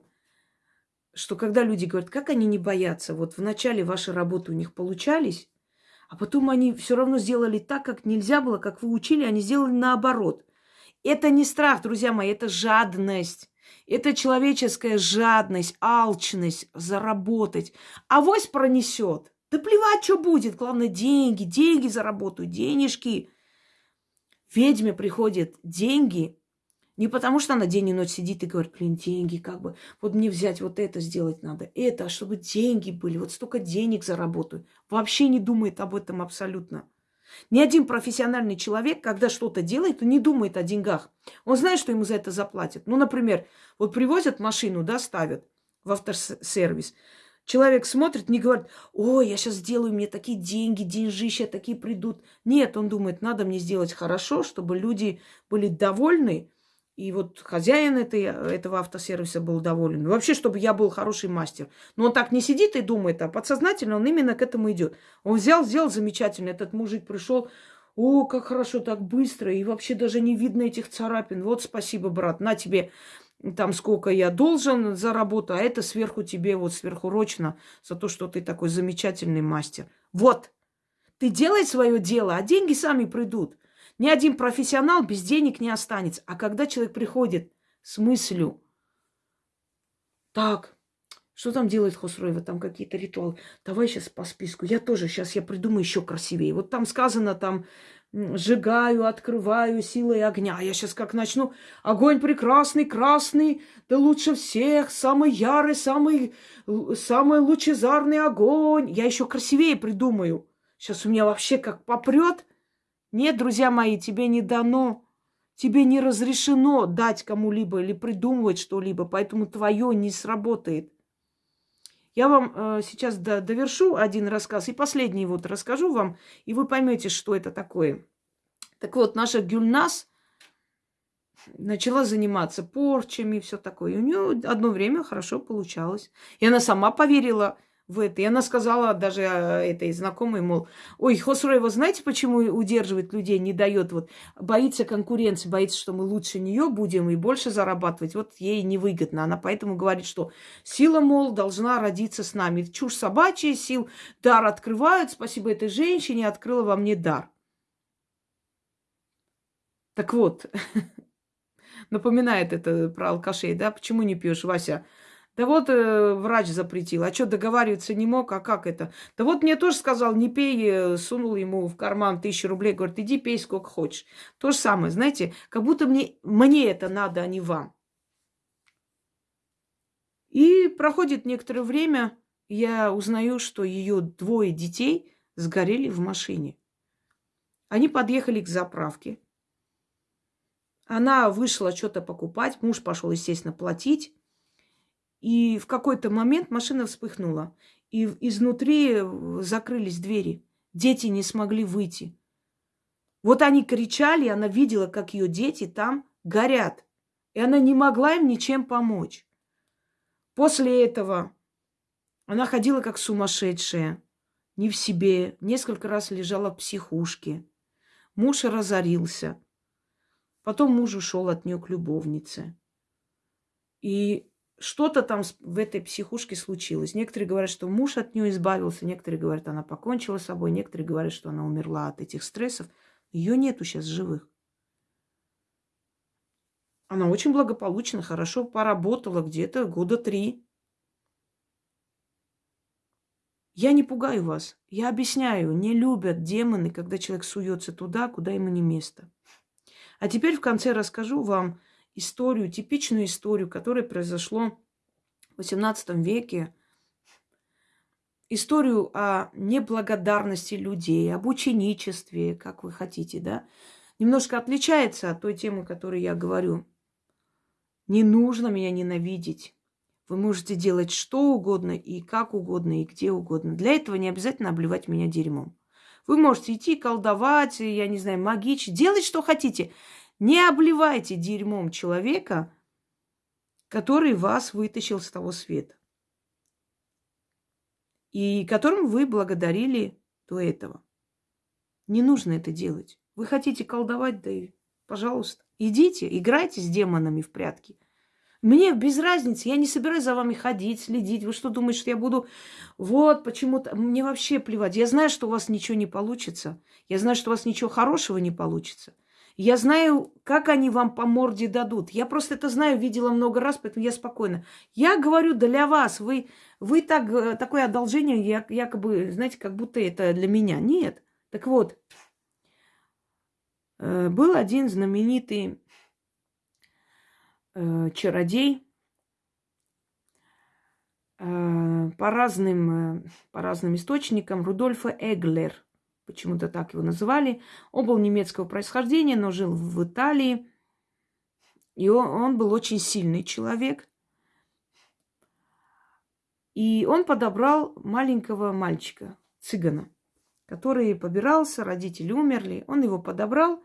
Что когда люди говорят, как они не боятся, вот в начале вашей работы у них получались, а потом они все равно сделали так, как нельзя было, как вы учили, они сделали наоборот. Это не страх, друзья мои, это жадность. Это человеческая жадность, алчность заработать. Авось пронесет. Да плевать, что будет. Главное, деньги, деньги заработаю, денежки. Ведьме приходят деньги не потому, что она день и ночь сидит и говорит, блин, деньги, как бы, вот мне взять вот это сделать надо, это, а чтобы деньги были, вот столько денег заработаю. Вообще не думает об этом абсолютно. Ни один профессиональный человек, когда что-то делает, он не думает о деньгах. Он знает, что ему за это заплатят. Ну, например, вот привозят машину, да, ставят в автосервис. Человек смотрит, не говорит, ой, я сейчас сделаю, мне такие деньги, деньжища такие придут. Нет, он думает, надо мне сделать хорошо, чтобы люди были довольны, и вот хозяин этой, этого автосервиса был доволен. Вообще, чтобы я был хороший мастер. Но он так не сидит и думает, а подсознательно он именно к этому идет. Он взял, сделал замечательно. Этот мужик пришел, о, как хорошо, так быстро, и вообще даже не видно этих царапин. Вот спасибо, брат, на тебе там сколько я должен за работу, а это сверху тебе вот сверхурочно за то, что ты такой замечательный мастер. Вот, ты делай свое дело, а деньги сами придут. Ни один профессионал без денег не останется. А когда человек приходит с мыслью, так, что там делает Хосроева? Там какие-то ритуалы. Давай сейчас по списку. Я тоже сейчас я придумаю еще красивее. Вот там сказано там сжигаю, открываю силой огня. А я сейчас как начну. Огонь прекрасный, красный, да лучше всех, самый ярый, самый, самый лучезарный огонь. Я еще красивее придумаю. Сейчас у меня вообще как попрет. Нет, друзья мои, тебе не дано, тебе не разрешено дать кому-либо или придумывать что-либо, поэтому твое не сработает. Я вам э, сейчас до, довершу один рассказ и последний вот расскажу вам, и вы поймете, что это такое. Так вот, наша Гюльнас начала заниматься порчами и все такое. И у нее одно время хорошо получалось. И она сама поверила в это. И она сказала даже а, этой знакомой, мол, ой, Хосроева, знаете, почему удерживает людей, не дает, вот, боится конкуренции, боится, что мы лучше нее будем и больше зарабатывать. Вот ей невыгодно. Она поэтому говорит, что сила, мол, должна родиться с нами. Чушь собачья, сил, дар открывают. Спасибо этой женщине, открыла во мне дар. Так вот, *laughs* напоминает это про алкашей, да? Почему не пьешь, Вася? Да вот э, врач запретил. А что, договариваться не мог? А как это? Да вот мне тоже сказал, не пей, э, сунул ему в карман тысячу рублей. Говорит, иди пей сколько хочешь. То же самое, знаете, как будто мне, мне это надо, а не вам. И проходит некоторое время, я узнаю, что ее двое детей сгорели в машине. Они подъехали к заправке. Она вышла что-то покупать, муж пошел, естественно, платить. И в какой-то момент машина вспыхнула. И изнутри закрылись двери. Дети не смогли выйти. Вот они кричали, она видела, как ее дети там горят. И она не могла им ничем помочь. После этого она ходила как сумасшедшая, не в себе, несколько раз лежала в психушке. Муж разорился. Потом муж ушел от нее к любовнице. И что-то там в этой психушке случилось. Некоторые говорят, что муж от нее избавился, некоторые говорят, она покончила с собой, некоторые говорят, что она умерла от этих стрессов. Ее нету сейчас живых. Она очень благополучно, хорошо поработала где-то года три. Я не пугаю вас. Я объясняю, не любят демоны, когда человек суется туда, куда ему не место. А теперь в конце расскажу вам историю, типичную историю, которая произошла в XVIII веке. Историю о неблагодарности людей, об ученичестве, как вы хотите, да. Немножко отличается от той темы, о которой я говорю. Не нужно меня ненавидеть. Вы можете делать что угодно и как угодно, и где угодно. Для этого не обязательно обливать меня дерьмом. Вы можете идти колдовать, я не знаю, магичить, делать что хотите. Не обливайте дерьмом человека, который вас вытащил с того света. И которым вы благодарили до этого. Не нужно это делать. Вы хотите колдовать, да и пожалуйста. Идите, играйте с демонами в прятки – мне без разницы, я не собираюсь за вами ходить, следить. Вы что думаете, что я буду... Вот, почему-то... Мне вообще плевать. Я знаю, что у вас ничего не получится. Я знаю, что у вас ничего хорошего не получится. Я знаю, как они вам по морде дадут. Я просто это знаю, видела много раз, поэтому я спокойна. Я говорю для вас. Вы, вы так, э, такое одолжение, якобы, знаете, как будто это для меня. Нет. Так вот, э, был один знаменитый э, чародей. По, разным, по разным источникам Рудольфа Эглер, почему-то так его называли. Он был немецкого происхождения, но жил в Италии. И он, он был очень сильный человек. И он подобрал маленького мальчика, цыгана, который побирался, родители умерли. Он его подобрал,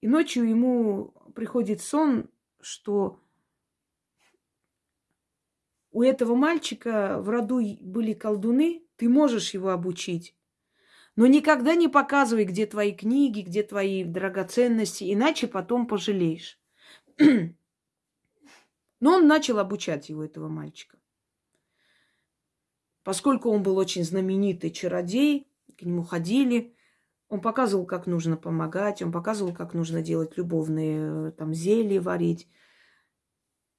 и ночью ему приходит сон, что у этого мальчика в роду были колдуны, ты можешь его обучить. Но никогда не показывай, где твои книги, где твои драгоценности, иначе потом пожалеешь. *clears throat* Но он начал обучать его, этого мальчика. Поскольку он был очень знаменитый чародей, к нему ходили, он показывал, как нужно помогать, он показывал, как нужно делать любовные э, там зелья варить.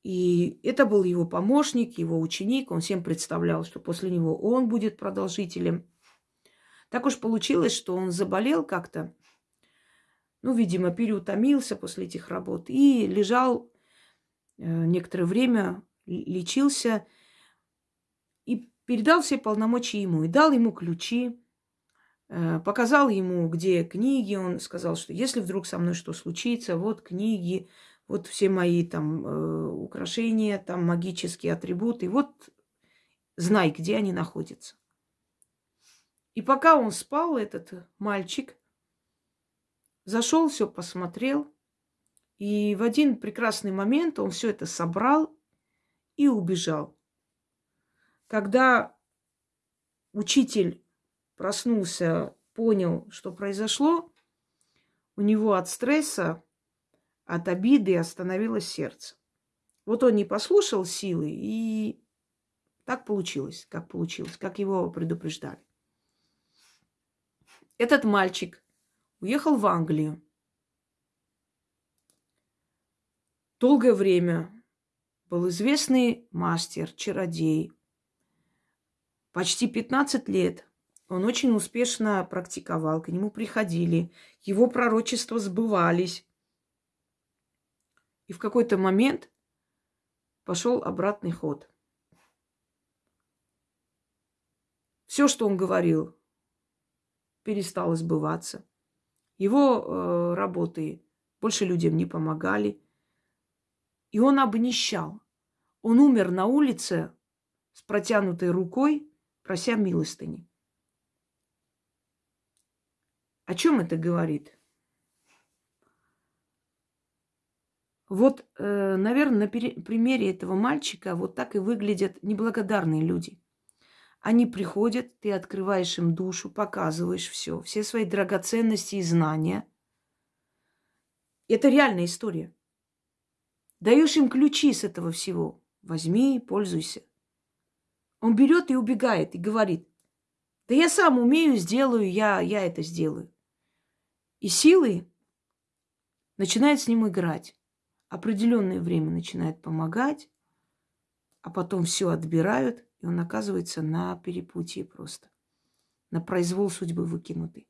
И это был его помощник, его ученик. Он всем представлял, что после него он будет продолжителем. Так уж получилось, что он заболел как-то. Ну, видимо, переутомился после этих работ. И лежал э, некоторое время, лечился. И передал все полномочия ему. И дал ему ключи Э, показал ему, где книги. Он сказал, что если вдруг со мной что случится, вот книги, вот все мои там э, украшения, там магические атрибуты. Вот знай, где они находятся. И пока он спал, этот мальчик зашел, все посмотрел. И в один прекрасный момент он все это собрал и убежал. Когда учитель проснулся, понял, что произошло, у него от стресса, от обиды остановилось сердце. Вот он не послушал силы, и так получилось, как получилось, как его предупреждали. Этот мальчик уехал в Англию. Долгое время был известный мастер, чародей. Почти 15 лет он очень успешно практиковал, к нему приходили, его пророчества сбывались. И в какой-то момент пошел обратный ход. Все, что он говорил, перестало сбываться. Его э, работы больше людям не помогали. И он обнищал. Он умер на улице с протянутой рукой прося милостыни. О чем это говорит? Вот, э, наверное, на примере этого мальчика вот так и выглядят неблагодарные люди. Они приходят, ты открываешь им душу, показываешь все, все свои драгоценности и знания. Это реальная история. Даешь им ключи с этого всего. Возьми, пользуйся. Он берет и убегает, и говорит, да я сам умею, сделаю, я, я это сделаю. И силы начинает с ним играть. Определенное время начинает помогать, а потом все отбирают, и он оказывается на перепутье просто. На произвол судьбы выкинутый.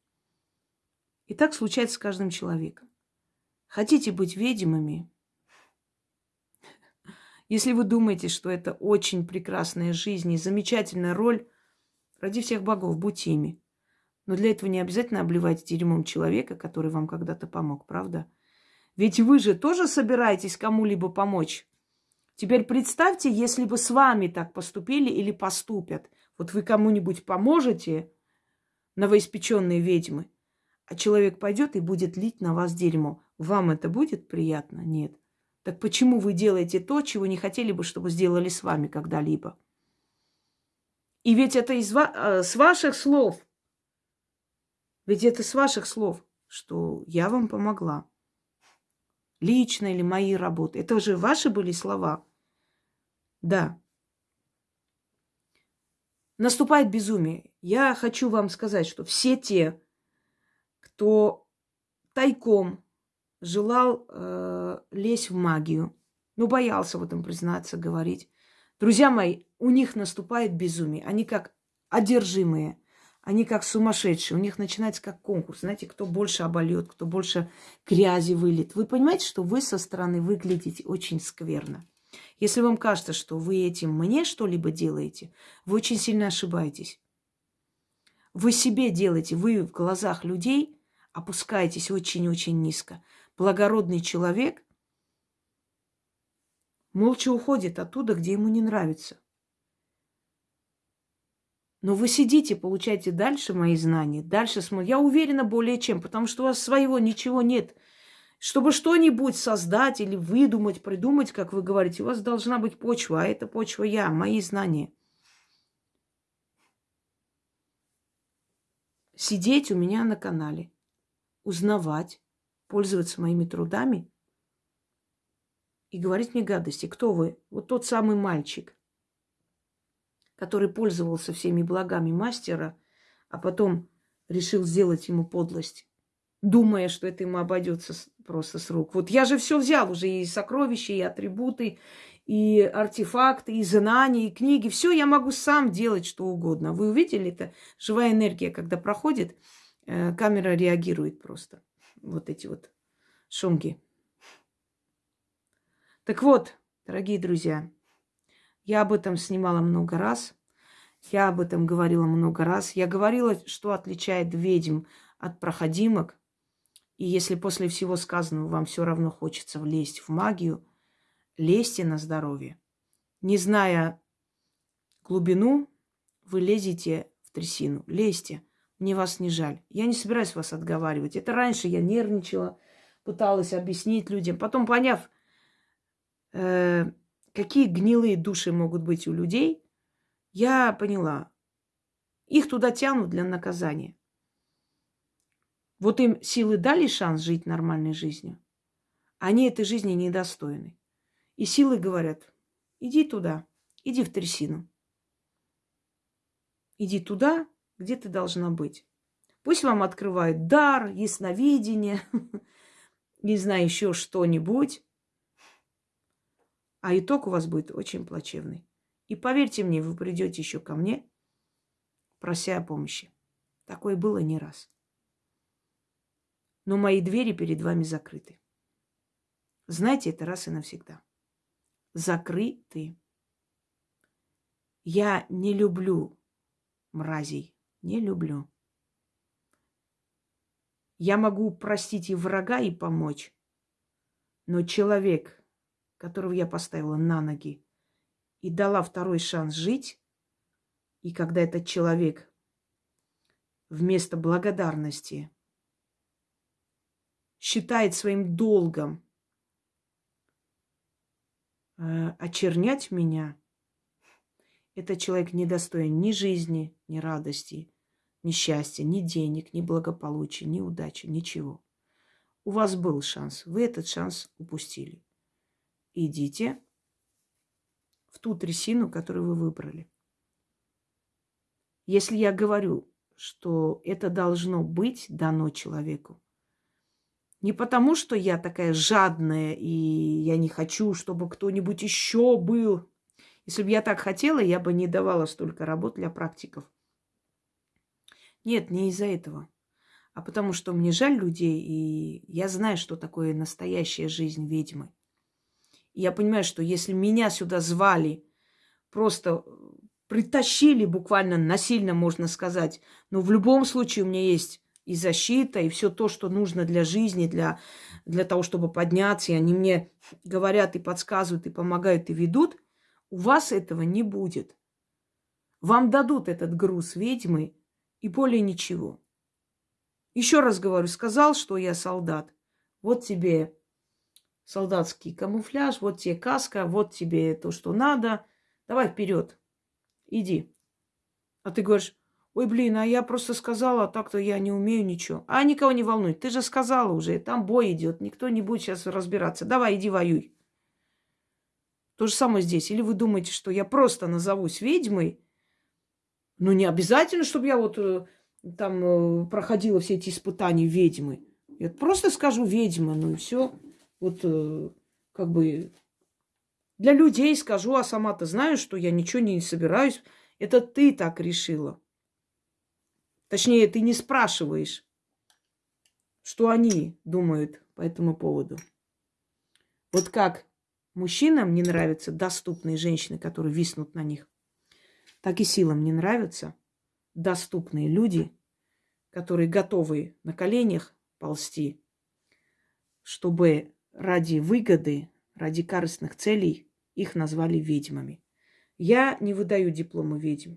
И так случается с каждым человеком. Хотите быть ведьмами? *laughs* Если вы думаете, что это очень прекрасная жизнь и замечательная роль, ради всех богов, будьте ими. Но для этого не обязательно обливать дерьмом человека, который вам когда-то помог, правда? Ведь вы же тоже собираетесь кому-либо помочь. Теперь представьте, если бы с вами так поступили или поступят. Вот вы кому-нибудь поможете, новоиспеченные ведьмы, а человек пойдет и будет лить на вас дерьмо. Вам это будет приятно? Нет. Так почему вы делаете то, чего не хотели бы, чтобы сделали с вами когда-либо? И ведь это из ва- э, с ваших слов. Ведь это с ваших слов, что я вам помогла. Лично или мои работы. Это же ваши были слова. Да. Наступает безумие. Я хочу вам сказать, что все те, кто тайком желал э, лезть в магию, но боялся в этом признаться, говорить. Друзья мои, у них наступает безумие. Они как одержимые, они как сумасшедшие. У них начинается как конкурс. Знаете, кто больше обольет, кто больше грязи вылит. Вы понимаете, что вы со стороны выглядите очень скверно. Если вам кажется, что вы этим мне что-либо делаете, вы очень сильно ошибаетесь. Вы себе делаете, вы в глазах людей опускаетесь очень-очень низко. Благородный человек молча уходит оттуда, где ему не нравится. Но вы сидите, получаете дальше мои знания, дальше смотрите. Я уверена более чем, потому что у вас своего ничего нет. Чтобы что-нибудь создать или выдумать, придумать, как вы говорите, у вас должна быть почва, а эта почва я, мои знания. Сидеть у меня на канале, узнавать, пользоваться моими трудами и говорить мне гадости. Кто вы? Вот тот самый мальчик, который пользовался всеми благами мастера, а потом решил сделать ему подлость, думая, что это ему обойдется просто с рук. Вот я же все взял уже, и сокровища, и атрибуты, и артефакты, и знания, и книги. Все я могу сам делать что угодно. Вы увидели это? Живая энергия, когда проходит, э, камера реагирует просто вот эти вот шумки. Так вот, дорогие друзья, я об этом снимала много раз. Я об этом говорила много раз. Я говорила, что отличает ведьм от проходимок. И если после всего сказанного вам все равно хочется влезть в магию, лезьте на здоровье. Не зная глубину, вы лезете в трясину. Лезьте. Мне вас не жаль. Я не собираюсь вас отговаривать. Это раньше я нервничала, пыталась объяснить людям. Потом, поняв, э, какие гнилые души могут быть у людей, я поняла. Их туда тянут для наказания. Вот им силы дали шанс жить нормальной жизнью. Они этой жизни недостойны. И силы говорят, иди туда, иди в трясину. Иди туда, где ты должна быть. Пусть вам открывают дар, ясновидение, *laughs* не знаю, еще что-нибудь. А итог у вас будет очень плачевный. И поверьте мне, вы придете еще ко мне, прося о помощи. Такое было не раз. Но мои двери перед вами закрыты. Знайте это раз и навсегда. Закрыты. Я не люблю мразей не люблю. Я могу простить и врага, и помочь. Но человек, которого я поставила на ноги и дала второй шанс жить, И когда этот человек вместо благодарности считает своим долгом э, очернять меня, этот человек не достоин ни жизни, ни радости, ни счастья, ни денег, ни благополучия, ни удачи, ничего. У вас был шанс, вы этот шанс упустили. Идите в ту трясину, которую вы выбрали. Если я говорю, что это должно быть дано человеку, не потому, что я такая жадная, и я не хочу, чтобы кто-нибудь еще был. Если бы я так хотела, я бы не давала столько работ для практиков. Нет, не из-за этого. А потому что мне жаль людей, и я знаю, что такое настоящая жизнь ведьмы. Я понимаю, что если меня сюда звали, просто притащили буквально насильно, можно сказать, но в любом случае у меня есть и защита, и все то, что нужно для жизни, для, для того, чтобы подняться. И они мне говорят и подсказывают, и помогают, и ведут. У вас этого не будет. Вам дадут этот груз ведьмы, и более ничего. Еще раз говорю, сказал, что я солдат. Вот тебе солдатский камуфляж, вот тебе каска, вот тебе то, что надо. Давай вперед, иди. А ты говоришь, ой, блин, а я просто сказала, а так-то я не умею ничего. А никого не волнует, ты же сказала уже, там бой идет, никто не будет сейчас разбираться. Давай, иди воюй. То же самое здесь. Или вы думаете, что я просто назовусь ведьмой, ну, не обязательно, чтобы я вот э, там э, проходила все эти испытания ведьмы. Я просто скажу ведьма, ну и все. Вот э, как бы для людей скажу, а сама-то знаю, что я ничего не собираюсь. Это ты так решила. Точнее, ты не спрашиваешь, что они думают по этому поводу. Вот как мужчинам не нравятся доступные женщины, которые виснут на них, так и силам не нравятся доступные люди, которые готовы на коленях ползти, чтобы ради выгоды, ради корыстных целей их назвали ведьмами. Я не выдаю диплома ведьм.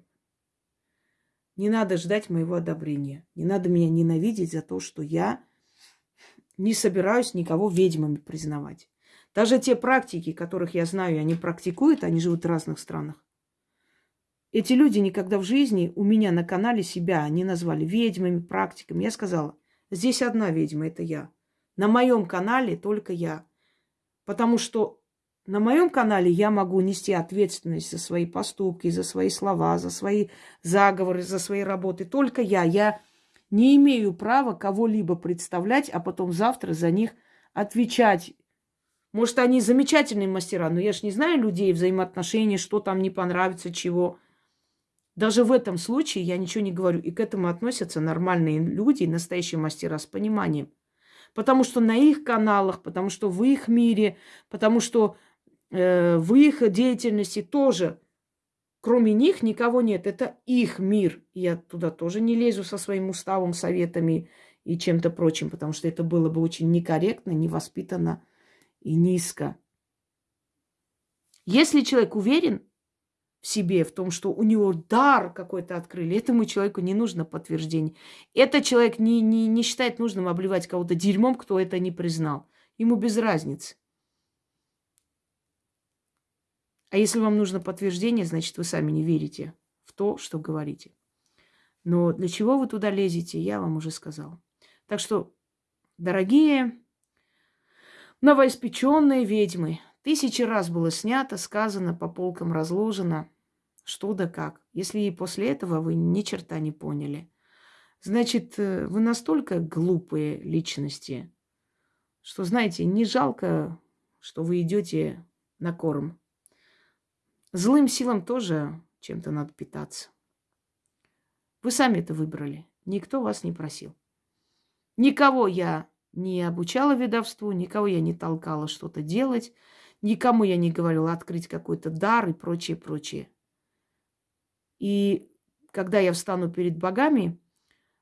Не надо ждать моего одобрения. Не надо меня ненавидеть за то, что я не собираюсь никого ведьмами признавать. Даже те практики, которых я знаю, они практикуют, они живут в разных странах. Эти люди никогда в жизни у меня на канале себя не назвали ведьмами, практиками. Я сказала, здесь одна ведьма, это я. На моем канале только я. Потому что на моем канале я могу нести ответственность за свои поступки, за свои слова, за свои заговоры, за свои работы. Только я. Я не имею права кого-либо представлять, а потом завтра за них отвечать. Может, они замечательные мастера, но я же не знаю людей, взаимоотношений, что там не понравится, чего. Даже в этом случае я ничего не говорю. И к этому относятся нормальные люди, настоящие мастера с пониманием. Потому что на их каналах, потому что в их мире, потому что э, в их деятельности тоже, кроме них, никого нет. Это их мир. Я туда тоже не лезу со своим уставом, советами и чем-то прочим, потому что это было бы очень некорректно, невоспитанно и низко. Если человек уверен, себе, в том, что у него дар какой-то открыли. Этому человеку не нужно подтверждение. Этот человек не, не, не считает нужным обливать кого-то дерьмом, кто это не признал. Ему без разницы. А если вам нужно подтверждение, значит, вы сами не верите в то, что говорите. Но для чего вы туда лезете, я вам уже сказала. Так что, дорогие новоиспеченные ведьмы, тысячи раз было снято, сказано, по полкам разложено – что да как. Если и после этого вы ни черта не поняли, значит, э, вы настолько глупые личности, что, знаете, не жалко, что вы идете на корм. Злым силам тоже чем-то надо питаться. Вы сами это выбрали. Никто вас не просил. Никого я не обучала ведовству, никого я не толкала что-то делать, никому я не говорила открыть какой-то дар и прочее, прочее. И когда я встану перед богами,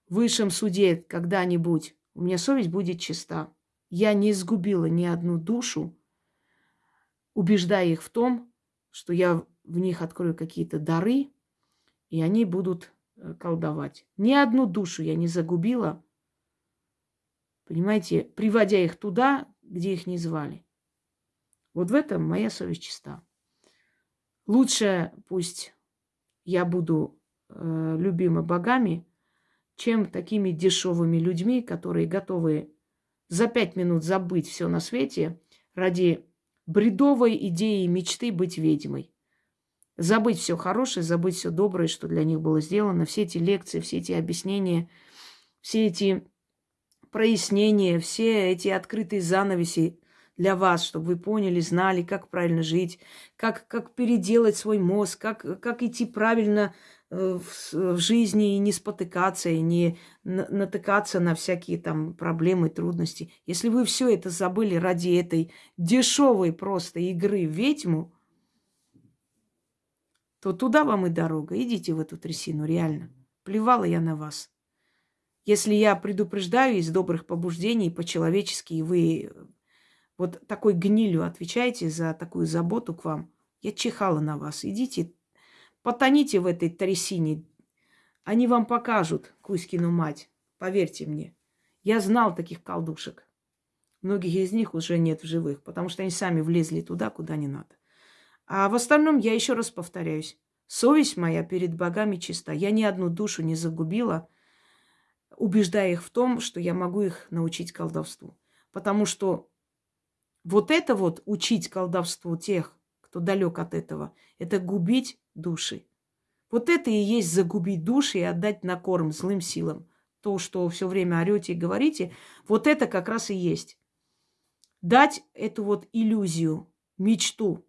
в высшем суде когда-нибудь, у меня совесть будет чиста. Я не изгубила ни одну душу, убеждая их в том, что я в них открою какие-то дары и они будут э, колдовать. Ни одну душу я не загубила, понимаете, приводя их туда, где их не звали. Вот в этом моя совесть чиста. Лучше пусть я буду э, любима богами, чем такими дешевыми людьми, которые готовы за пять минут забыть все на свете ради бредовой идеи мечты быть ведьмой. Забыть все хорошее, забыть все доброе, что для них было сделано, все эти лекции, все эти объяснения, все эти прояснения, все эти открытые занавеси для вас, чтобы вы поняли, знали, как правильно жить, как, как переделать свой мозг, как, как идти правильно Э, в, в жизни и не спотыкаться, и не натыкаться на всякие там проблемы, трудности. Если вы все это забыли ради этой дешевой просто игры в ведьму, то туда вам и дорога. Идите в эту трясину, реально. Плевала я на вас. Если я предупреждаю из добрых побуждений по-человечески, и вы вот такой гнилью отвечаете за такую заботу к вам, я чихала на вас. Идите Потоните в этой трясине. Они вам покажут Кузькину мать. Поверьте мне. Я знал таких колдушек. Многих из них уже нет в живых, потому что они сами влезли туда, куда не надо. А в остальном я еще раз повторяюсь. Совесть моя перед богами чиста. Я ни одну душу не загубила, убеждая их в том, что я могу их научить колдовству. Потому что вот это вот учить колдовству тех, кто далек от этого, это губить души. Вот это и есть загубить души и отдать на корм злым силам. То, что все время орете и говорите, вот это как раз и есть. Дать эту вот иллюзию, мечту.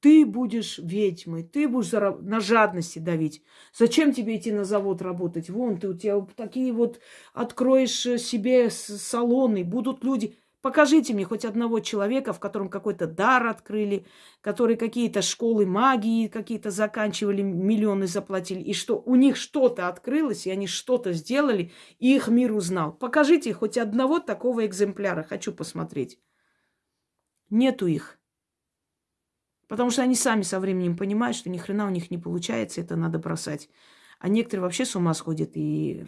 Ты будешь ведьмой, ты будешь на жадности давить. Зачем тебе идти на завод работать? Вон ты у тебя такие вот откроешь себе салоны, будут люди. Покажите мне хоть одного человека, в котором какой-то дар открыли, которые какие-то школы магии какие-то заканчивали, миллионы заплатили, и что у них что-то открылось, и они что-то сделали, и их мир узнал. Покажите хоть одного такого экземпляра, хочу посмотреть. Нету их. Потому что они сами со временем понимают, что ни хрена у них не получается, это надо бросать. А некоторые вообще с ума сходят и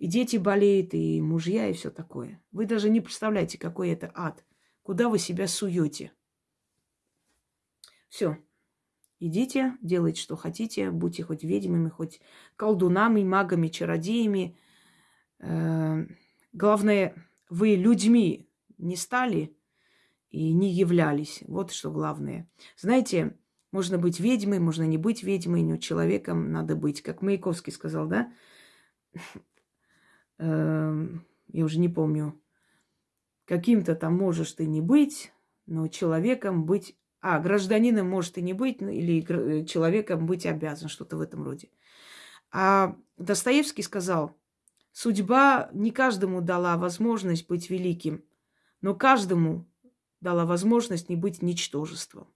и дети болеют, и мужья, и все такое. Вы даже не представляете, какой это ад. Куда вы себя суете. Все. Идите, делайте, что хотите. Будьте хоть ведьмами, хоть колдунами, магами, чародеями. Э, главное, вы людьми не стали и не являлись. Вот что главное. Знаете, можно быть ведьмой, можно не быть ведьмой, но человеком надо быть. Как Маяковский сказал, да? Эм, я уже не помню, каким-то там можешь ты не быть, но человеком быть... А, гражданином может и не быть, ну, или э, человеком быть обязан, что-то в этом роде. А Достоевский сказал, судьба не каждому дала возможность быть великим, но каждому дала возможность не быть ничтожеством.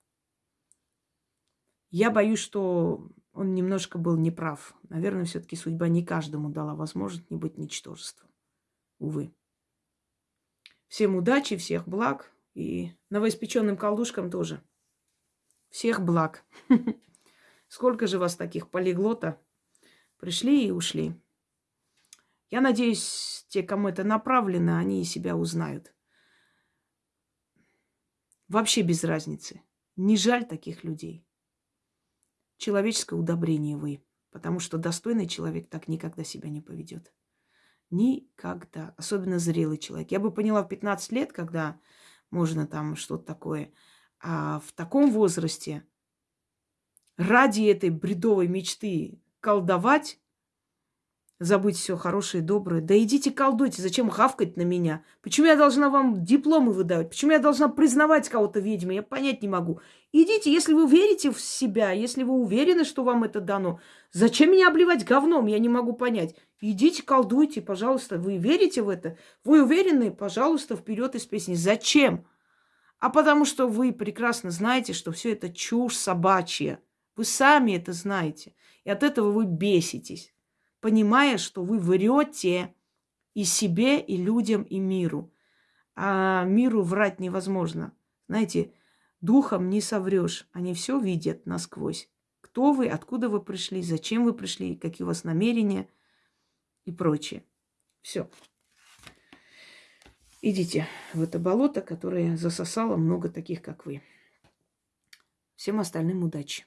Я боюсь, что он немножко был неправ. Наверное, все-таки судьба не каждому дала возможность не быть ничтожеством. Увы. Всем удачи, всех благ. И новоиспеченным колдушкам тоже. Всех благ. *laughs* Сколько же вас таких полиглота пришли и ушли. Я надеюсь, те, кому это направлено, они себя узнают. Вообще без разницы. Не жаль таких людей человеческое удобрение вы. Потому что достойный человек так никогда себя не поведет. Никогда. Особенно зрелый человек. Я бы поняла в 15 лет, когда можно там что-то такое. А в таком возрасте ради этой бредовой мечты колдовать забыть все хорошее и доброе. Да идите колдуйте, зачем хавкать на меня? Почему я должна вам дипломы выдавать? Почему я должна признавать кого-то ведьмой? Я понять не могу. Идите, если вы верите в себя, если вы уверены, что вам это дано. Зачем меня обливать говном? Я не могу понять. Идите, колдуйте, пожалуйста. Вы верите в это? Вы уверены? Пожалуйста, вперед из песни. Зачем? А потому что вы прекрасно знаете, что все это чушь собачья. Вы сами это знаете. И от этого вы беситесь понимая, что вы врете и себе, и людям, и миру. А миру врать невозможно. Знаете, духом не соврешь. Они все видят насквозь. кто вы, откуда вы пришли, зачем вы пришли, какие у вас намерения и прочее. Все. Идите в это болото, которое засосало много таких, как вы. Всем остальным удачи.